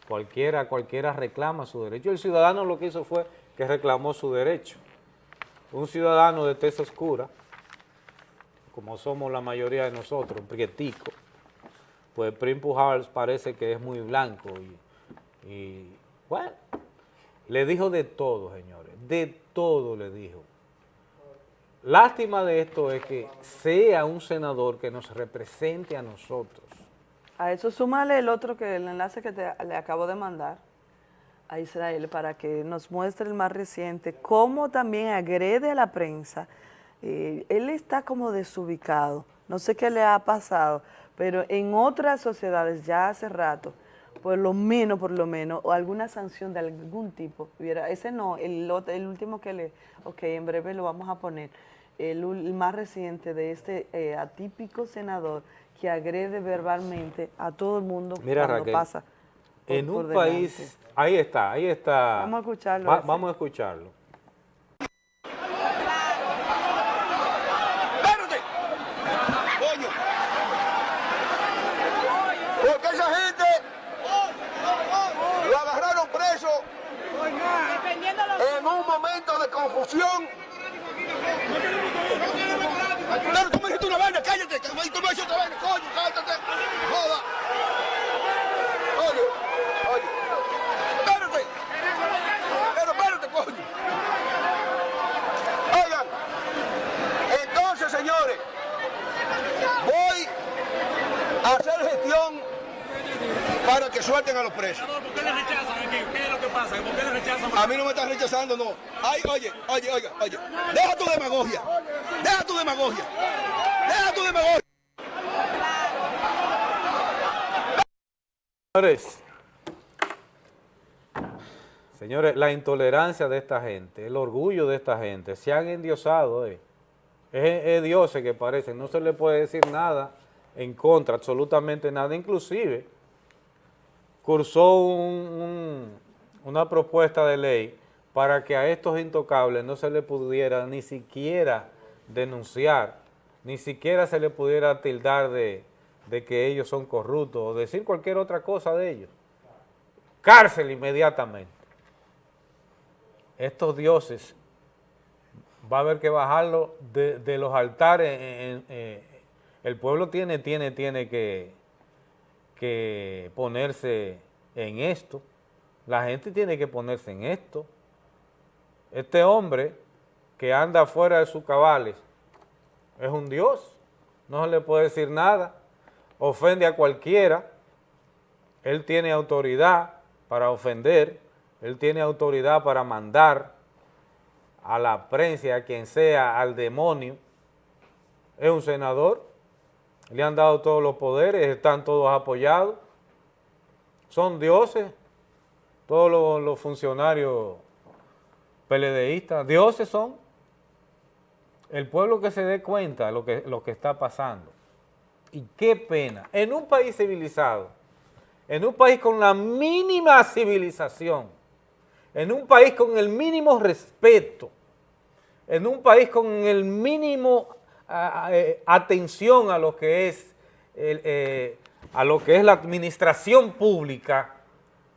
Cualquiera, cualquiera reclama su derecho. El ciudadano lo que hizo fue que reclamó su derecho. Un ciudadano de tez oscura, como somos la mayoría de nosotros, un prietico, pues Prim Pujals parece que es muy blanco y, bueno, le dijo de todo, señores, de todo le dijo. Lástima de esto es que sea un senador que nos represente a nosotros. A eso súmale el otro que el enlace que te, le acabo de mandar, a Israel para que nos muestre el más reciente, cómo también agrede a la prensa. Eh, él está como desubicado, no sé qué le ha pasado, pero en otras sociedades ya hace rato, por lo menos, por lo menos, o alguna sanción de algún tipo. Ese no, el, el último que le, ok, en breve lo vamos a poner, el, más reciente de este eh, atípico senador que agrede verbalmente a todo el mundo Mira, cuando pasa. en un país, ahí está, ahí está. Vamos a escucharlo. vamos a escucharlo. en un momento de confusión. Pero tú me dijiste una vaina, cállate, tú me dijiste otra vaina, coño, cállate, joda. Oye, oye, espérate, pero espérate, coño. Oigan, entonces, señores, voy a hacer gestión para que suelten a los presos. ¿Por qué le rechazan aquí? ¿Qué es lo que pasa? ¿Por qué le rechazan? A mí no me están rechazando, no. Ay, oye, oye, oye, oye. Deja tu demagogia. Deja tu demagogia. Deja tu demagogia. Señores, señores, la intolerancia de esta gente, el orgullo de esta gente, se han endiosado, eh. es, es dioses que parecen, no se le puede decir nada en contra, absolutamente nada, inclusive cursó una propuesta de ley para que a estos intocables no se le pudiera ni siquiera denunciar, ni siquiera se le pudiera tildar de, de que ellos son corruptos o decir cualquier otra cosa de ellos. Cárcel inmediatamente. Estos dioses va a haber que bajarlo de, los altares. el pueblo tiene, tiene, tiene que que ponerse en esto, la gente tiene que ponerse en esto. Este hombre que anda fuera de sus cabales es un Dios, no se le puede decir nada, ofende a cualquiera, él tiene autoridad para ofender, él tiene autoridad para mandar a la prensa, a quien sea, al demonio, es un senador, le han dado todos los poderes, están todos apoyados, son dioses, todos los, funcionarios peledeístas, dioses son. El pueblo que se dé cuenta de lo que, lo que está pasando. Y qué pena, en un país civilizado, en un país con la mínima civilización, en un país con el mínimo respeto, en un país con el mínimo eh, atención a lo que es eh, a lo que es la administración pública,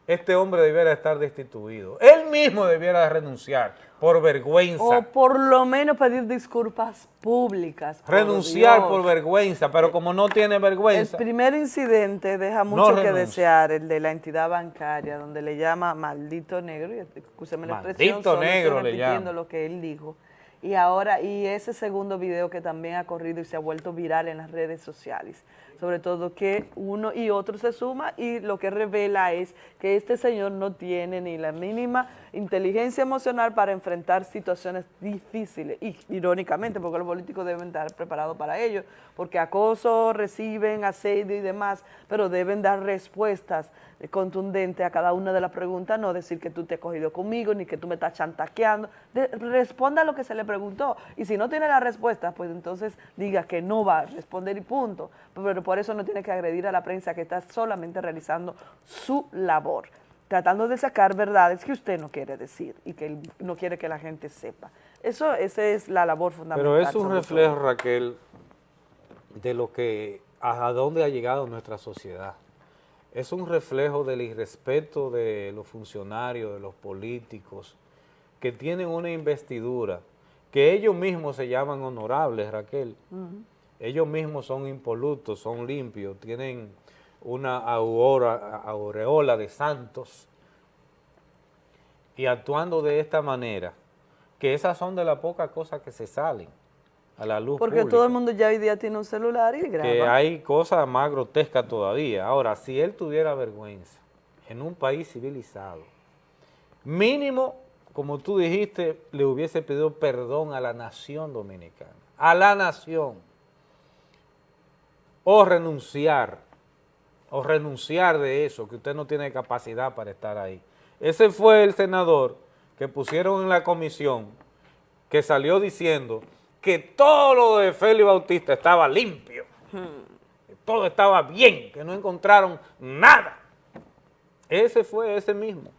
este hombre debiera estar destituido. Él mismo debiera renunciar por vergüenza. O por lo menos pedir disculpas públicas. Renunciar por, vergüenza, pero como no tiene vergüenza. El primer incidente deja mucho que desear, el de la entidad bancaria, donde le llama maldito negro, y la expresión, maldito negro le llama. lo que él dijo y ahora, y ese segundo video que también ha corrido y se ha vuelto viral en las redes sociales, sobre todo que uno y otro se suma y lo que revela es que este señor no tiene ni la mínima inteligencia emocional para enfrentar situaciones difíciles, y irónicamente, porque los políticos deben estar preparados para ello, porque acoso, reciben asedio y demás, pero deben dar respuestas contundentes a cada una de las preguntas, no decir que tú te has cogido conmigo, ni que tú me estás chantaqueando, responda a lo que se le preguntó, y si no tiene la respuesta, pues entonces diga que no va a responder y punto, pero por eso no tiene que agredir a la prensa que está solamente realizando su labor tratando de sacar verdades que usted no quiere decir y que no quiere que la gente sepa. Eso, esa es la labor fundamental. Pero es un reflejo, Raquel, de lo que, a dónde ha llegado nuestra sociedad. Es un reflejo del irrespeto de los funcionarios, de los políticos, que tienen una investidura, que ellos mismos se llaman honorables, Raquel. Ellos mismos son impolutos, son limpios, tienen una aureola de santos y actuando de esta manera, que esas son de las pocas cosas que se salen a la luz Porque todo el mundo ya hoy día tiene un celular y graba. Que hay cosas más grotescas todavía. Ahora, si él tuviera vergüenza en un país civilizado, Mínimo, como tú dijiste, le hubiese pedido perdón a la nación dominicana, a la nación, o renunciar, o renunciar de eso, que usted no tiene capacidad para estar ahí. Ese fue el senador que pusieron en la comisión, que salió diciendo que todo lo de Félix Bautista estaba limpio, todo estaba bien, que no encontraron nada. Ese fue ese mismo.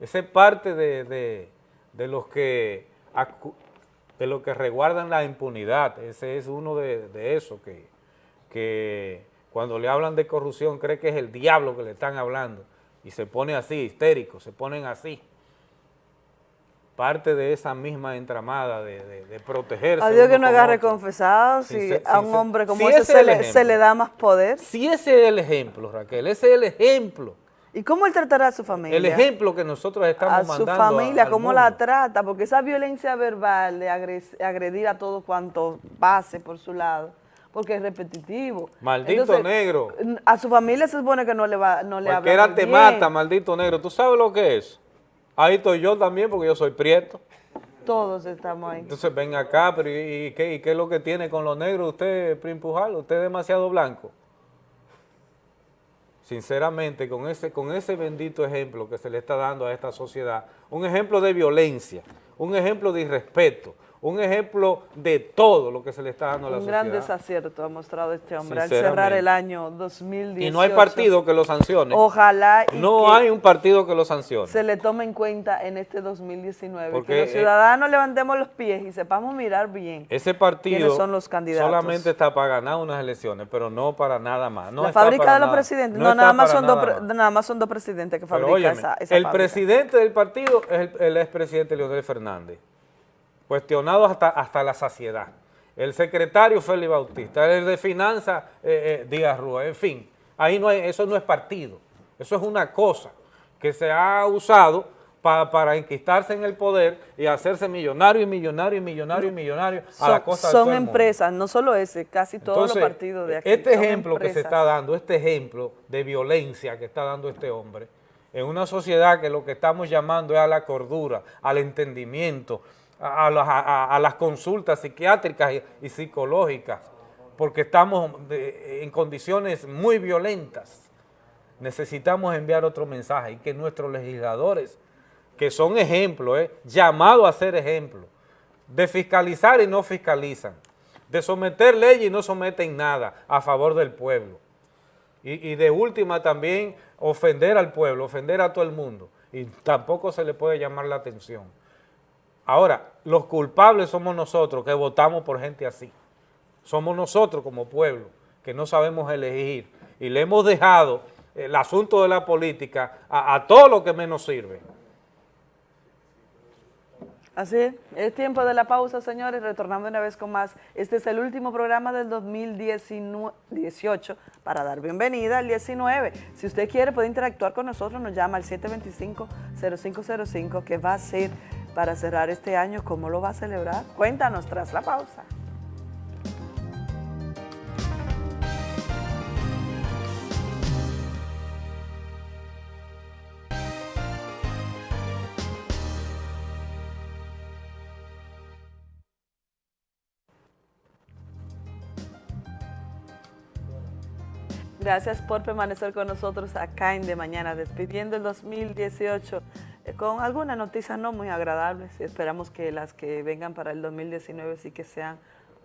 Ese es parte de, los que de lo que resguardan la impunidad. Ese es uno de, de eso que, que cuando le hablan de corrupción cree que es el diablo que le están hablando y se pone así, histérico, se ponen así. Parte de esa misma entramada de, de, protegerse. A Dios que no agarre confesado, si, a un hombre como ese, se, le, se, le, da más poder. Si ese es el ejemplo, Raquel, ese es el ejemplo. ¿Y cómo él tratará a su familia? El ejemplo que nosotros estamos mandando A su familia, cómo la trata, porque esa violencia verbal de agredir a todo cuanto pase por su lado, porque es repetitivo. Maldito negro. A su familia se supone que no le va no le Cualquiera te mata, maldito negro. ¿Tú sabes lo que es? Ahí estoy yo también porque yo soy prieto. Todos estamos ahí. Entonces ven acá, pero ¿y, qué, y qué, es lo que tiene con los negros usted, Primpujal? Usted es demasiado blanco. Sinceramente, con ese, con ese bendito ejemplo que se le está dando a esta sociedad, un ejemplo de violencia, un ejemplo de irrespeto, un ejemplo de todo lo que se le está dando a la sociedad. Un gran desacierto ha mostrado este hombre al cerrar el año 2018. Y no hay partido que lo sancione. Ojalá No hay un partido que lo sancione. Se le tome en cuenta en este 2019. Porque que los ciudadanos levantemos los pies y sepamos mirar bien ese partido son los candidatos. solamente está para ganar unas elecciones, pero no para nada más. No la fábrica de los presidentes, no, nada, más son dos, nada más son dos presidentes que fabrican esa, esa El presidente del partido es el, el expresidente Leonel Fernández cuestionado hasta, hasta la saciedad. El secretario Félix Bautista, el de Finanzas eh, eh, Díaz Rúa, en fin, ahí no hay, eso no es partido, eso es una cosa que se ha usado para enquistarse en el poder y hacerse millonario y millonario y millonario y millonario a la costa de Son empresas, no solo ese, casi todos los partidos de aquí. Este ejemplo que se está dando, este ejemplo de violencia que está dando este hombre, en una sociedad que lo que estamos llamando es a la cordura, al entendimiento, a, las consultas psiquiátricas y, psicológicas, porque estamos en condiciones muy violentas. Necesitamos enviar otro mensaje y que nuestros legisladores, que son ejemplos, eh, llamados a ser ejemplos, de fiscalizar y no fiscalizan, de someter leyes y no someten nada a favor del pueblo. Y, de última también ofender al pueblo, ofender a todo el mundo. Y tampoco se le puede llamar la atención. Ahora, los culpables somos nosotros que votamos por gente así. Somos nosotros como pueblo que no sabemos elegir y le hemos dejado el asunto de la política a, todo lo que menos sirve. Así es, es tiempo de la pausa, señores, retornando una vez con más. Este es el último programa del 2018 para dar bienvenida al 19. Si usted quiere puede interactuar con nosotros, nos llama al 725-0505 que va a ser para cerrar este año. ¿Cómo lo va a celebrar? Cuéntanos tras la pausa. Gracias por permanecer con nosotros acá en De Mañana, despidiendo el 2018 eh, con algunas noticias no muy agradables esperamos que las que vengan para el 2019 sí que sean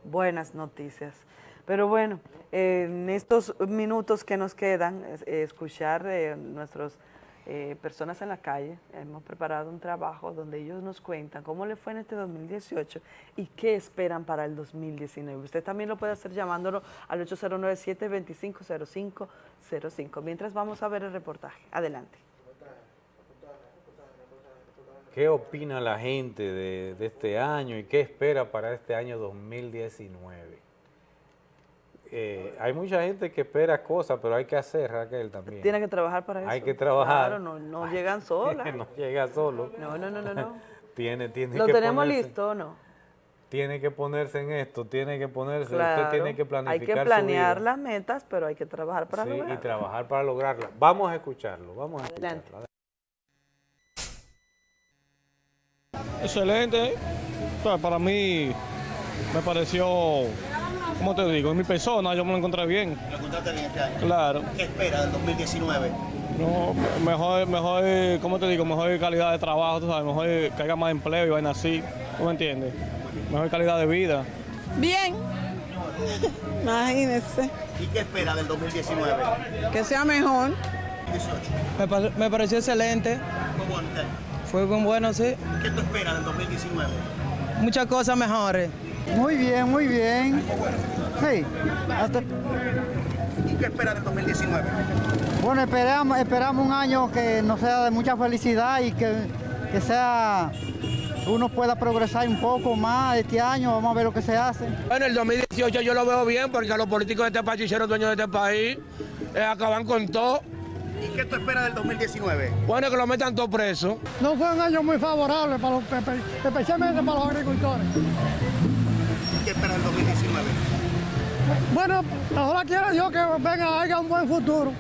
buenas noticias. Pero bueno, en estos minutos que nos quedan, escuchar de nuestras eh, personas en la calle, hemos preparado un trabajo donde ellos nos cuentan cómo le fue en este 2018 y qué esperan para el 2019. Usted también lo puede hacer llamándolo al 809-725-0505. Mientras vamos a ver el reportaje. Adelante. ¿Qué opina la gente de, este año y qué espera para este año 2019? Eh, hay mucha gente que espera cosas, pero hay que hacer, Raquel, también. Tiene que trabajar para eso. Hay que trabajar. Claro, no, no llegan solas. no llega solo. No, no, no, no. no. tiene, tiene ¿Lo tenemos listo o no? Tiene que ponerse en esto, tiene que ponerse, usted tiene que planificar Hay que planear las metas, pero hay que trabajar para sí, lograrlas. y trabajar para lograrlas. Vamos a escucharlo, vamos a escucharlo. Excelente. para mí me pareció, ¿cómo te digo? En mi persona yo me lo encontré bien. ¿Lo encontraste bien este año? Claro. ¿Qué espera del 2019? No, mejor, mejor, ¿cómo te digo? Mejor calidad de trabajo, tú sabes, mejor que haya más empleo y vaina así, ¿tú me entiendes? Mejor calidad de vida. Bien. Imagínese. ¿Y qué espera del 2019? Que sea mejor. 18. Me, me pareció excelente. Fue bueno este Fue muy bueno, sí. ¿Qué tú esperas del 2019? Muchas cosas mejores. Muy bien, muy bien. Sí. ¿Y qué espera del 2019? Bueno, esperamos, esperamos un año que nos sea de mucha felicidad y que, que sea uno pueda progresar un poco más este año, vamos a ver lo que se hace. Bueno, el 2018 yo lo veo bien porque los políticos de este país hicieron dueños de este país, eh, acaban con todo. ¿Y qué tú esperas del 2019? Bueno, que lo metan todos presos. No fue un año muy favorable, para los, especialmente para los agricultores. ¿Qué esperas del 2019? Bueno, ahora quiero yo que venga, haya un buen futuro.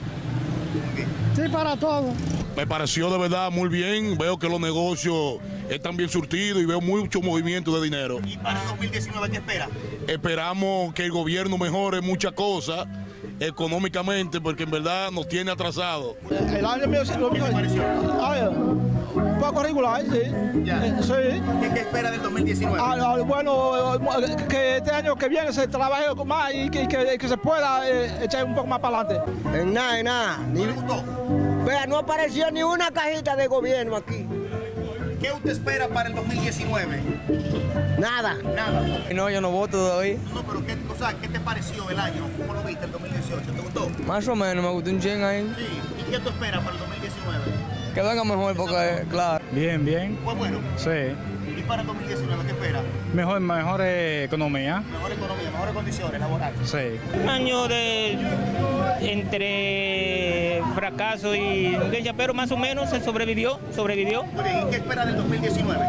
Sí, para todos. Me pareció de verdad muy bien, veo que los negocios están bien surtidos y veo mucho movimiento de dinero. ¿Y para el 2019 qué espera? Esperamos que el gobierno mejore muchas cosas económicamente porque en verdad nos tiene atrasado. El año mío ¿Qué te pareció? Un poco regular, sí. Ya. sí. ¿Qué, ¿Qué, espera del 2019? Ah, bueno, que este año que viene se trabaje más y que, que, que se pueda eh, echar un poco más para adelante. En nada, en nada. ¿No le gustó? Vea, no apareció ni una cajita de gobierno aquí. ¿Qué usted espera para el 2019? Nada. Nada. No, yo no voto todavía. No, pero ¿qué, o sea, ¿qué te pareció el año? ¿Cómo lo viste el 2018? ¿Te gustó? Más o menos, me gustó un ching ahí. Sí. ¿Y qué tú esperas para el 2019? Que venga mejor porque, claro. Bien, bien. ¿Fue bueno? Sí. ¿Y para el 2019 qué espera? Mejor, mejor economía. Mejor economía, mejores condiciones laborales. Sí. Un año de entre fracaso y pero más o menos se sobrevivió, sobrevivió. Muy bien, ¿y qué espera del 2019?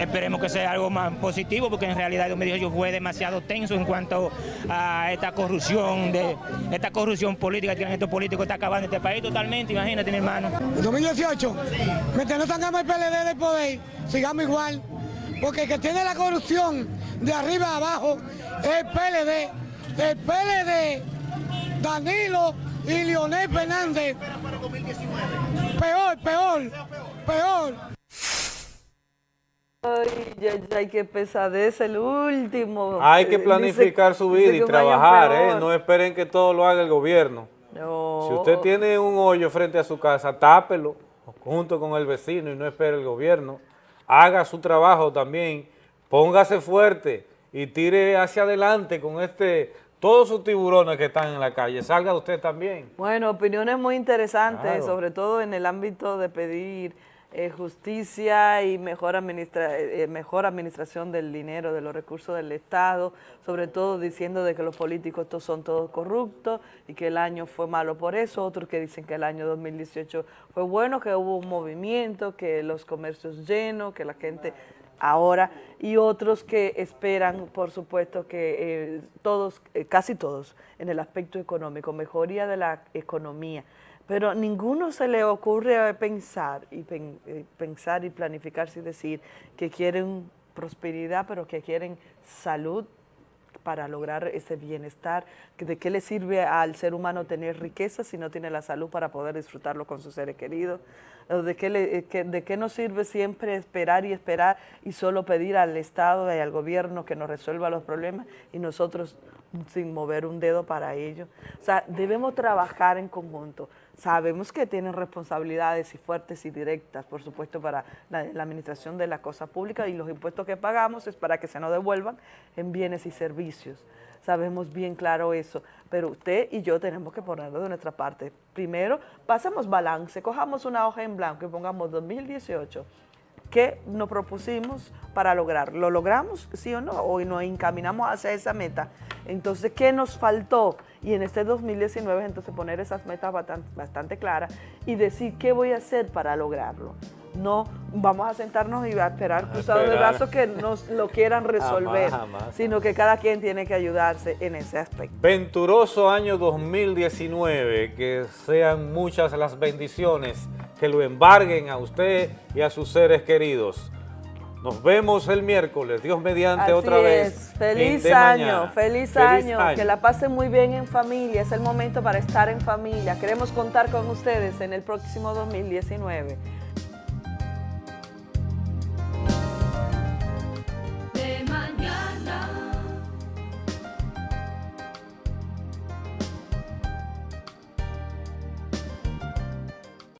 Esperemos que sea algo más positivo, porque en realidad el 2018 fue demasiado tenso en cuanto a esta corrupción, de esta corrupción política que tienen estos políticos, está acabando este país totalmente, imagínate mi hermano. ¿El 2018? Sí. Mientras no tengamos el PLD del poder, sigamos igual, porque el que tiene la corrupción de arriba a abajo es el PLD, el PLD, Danilo y Leonel Fernández. Peor, peor, peor. Ay, ya, ya, hay que pesadez el último. Hay que planificar su vida y trabajar, ¿eh? No esperen que todo lo haga el gobierno. No. Si usted tiene un hoyo frente a su casa, tápelo junto con el vecino y no espere el gobierno. Haga su trabajo también, póngase fuerte y tire hacia adelante con este todos sus tiburones que están en la calle, salga usted también. Bueno, opiniones muy interesantes, sobre todo en el ámbito de pedir eh, justicia y mejor, administra eh, mejor administración del dinero, de los recursos del Estado, sobre todo diciendo de que los políticos todos son todos corruptos y que el año fue malo por eso, otros que dicen que el año 2018 fue bueno, que hubo un movimiento, que los comercios llenos, que la gente ahora, y otros que esperan, por supuesto, que eh, todos, eh, casi todos, en el aspecto económico, mejoría de la economía, pero ninguno se le ocurre pensar y eh, pensar y planificarse y decir que quieren prosperidad, pero que quieren salud para lograr ese bienestar, de qué le sirve al ser humano tener riqueza si no tiene la salud para poder disfrutarlo con sus seres queridos, de qué, le, de qué nos sirve siempre esperar y esperar y solo pedir al Estado y al gobierno que nos resuelva los problemas y nosotros sin mover un dedo para ello. O sea, debemos trabajar en conjunto. Sabemos que tienen responsabilidades y fuertes y directas, por supuesto, para la, administración de la cosa pública y los impuestos que pagamos es para que se nos devuelvan en bienes y servicios. Sabemos bien claro eso, pero usted y yo tenemos que ponerlo de nuestra parte. Primero, pasemos balance, cojamos una hoja en blanco y pongamos 2018, ¿qué nos propusimos para lograr? ¿Lo logramos, sí o no? ¿O nos encaminamos hacia esa meta? Entonces, ¿qué nos faltó? Y en este 2019, entonces poner esas metas bastante, claras y decir qué voy a hacer para lograrlo. No vamos a sentarnos y a esperar cruzados de brazos que nos lo quieran resolver, sino que cada quien tiene que ayudarse en ese aspecto. Venturoso año 2019, que sean muchas las bendiciones que lo embarguen a usted y a sus seres queridos. Nos vemos el miércoles, Dios mediante otra vez. Feliz año, feliz, año, que la pasen muy bien en familia, es el momento para estar en familia. Queremos contar con ustedes en el próximo 2019.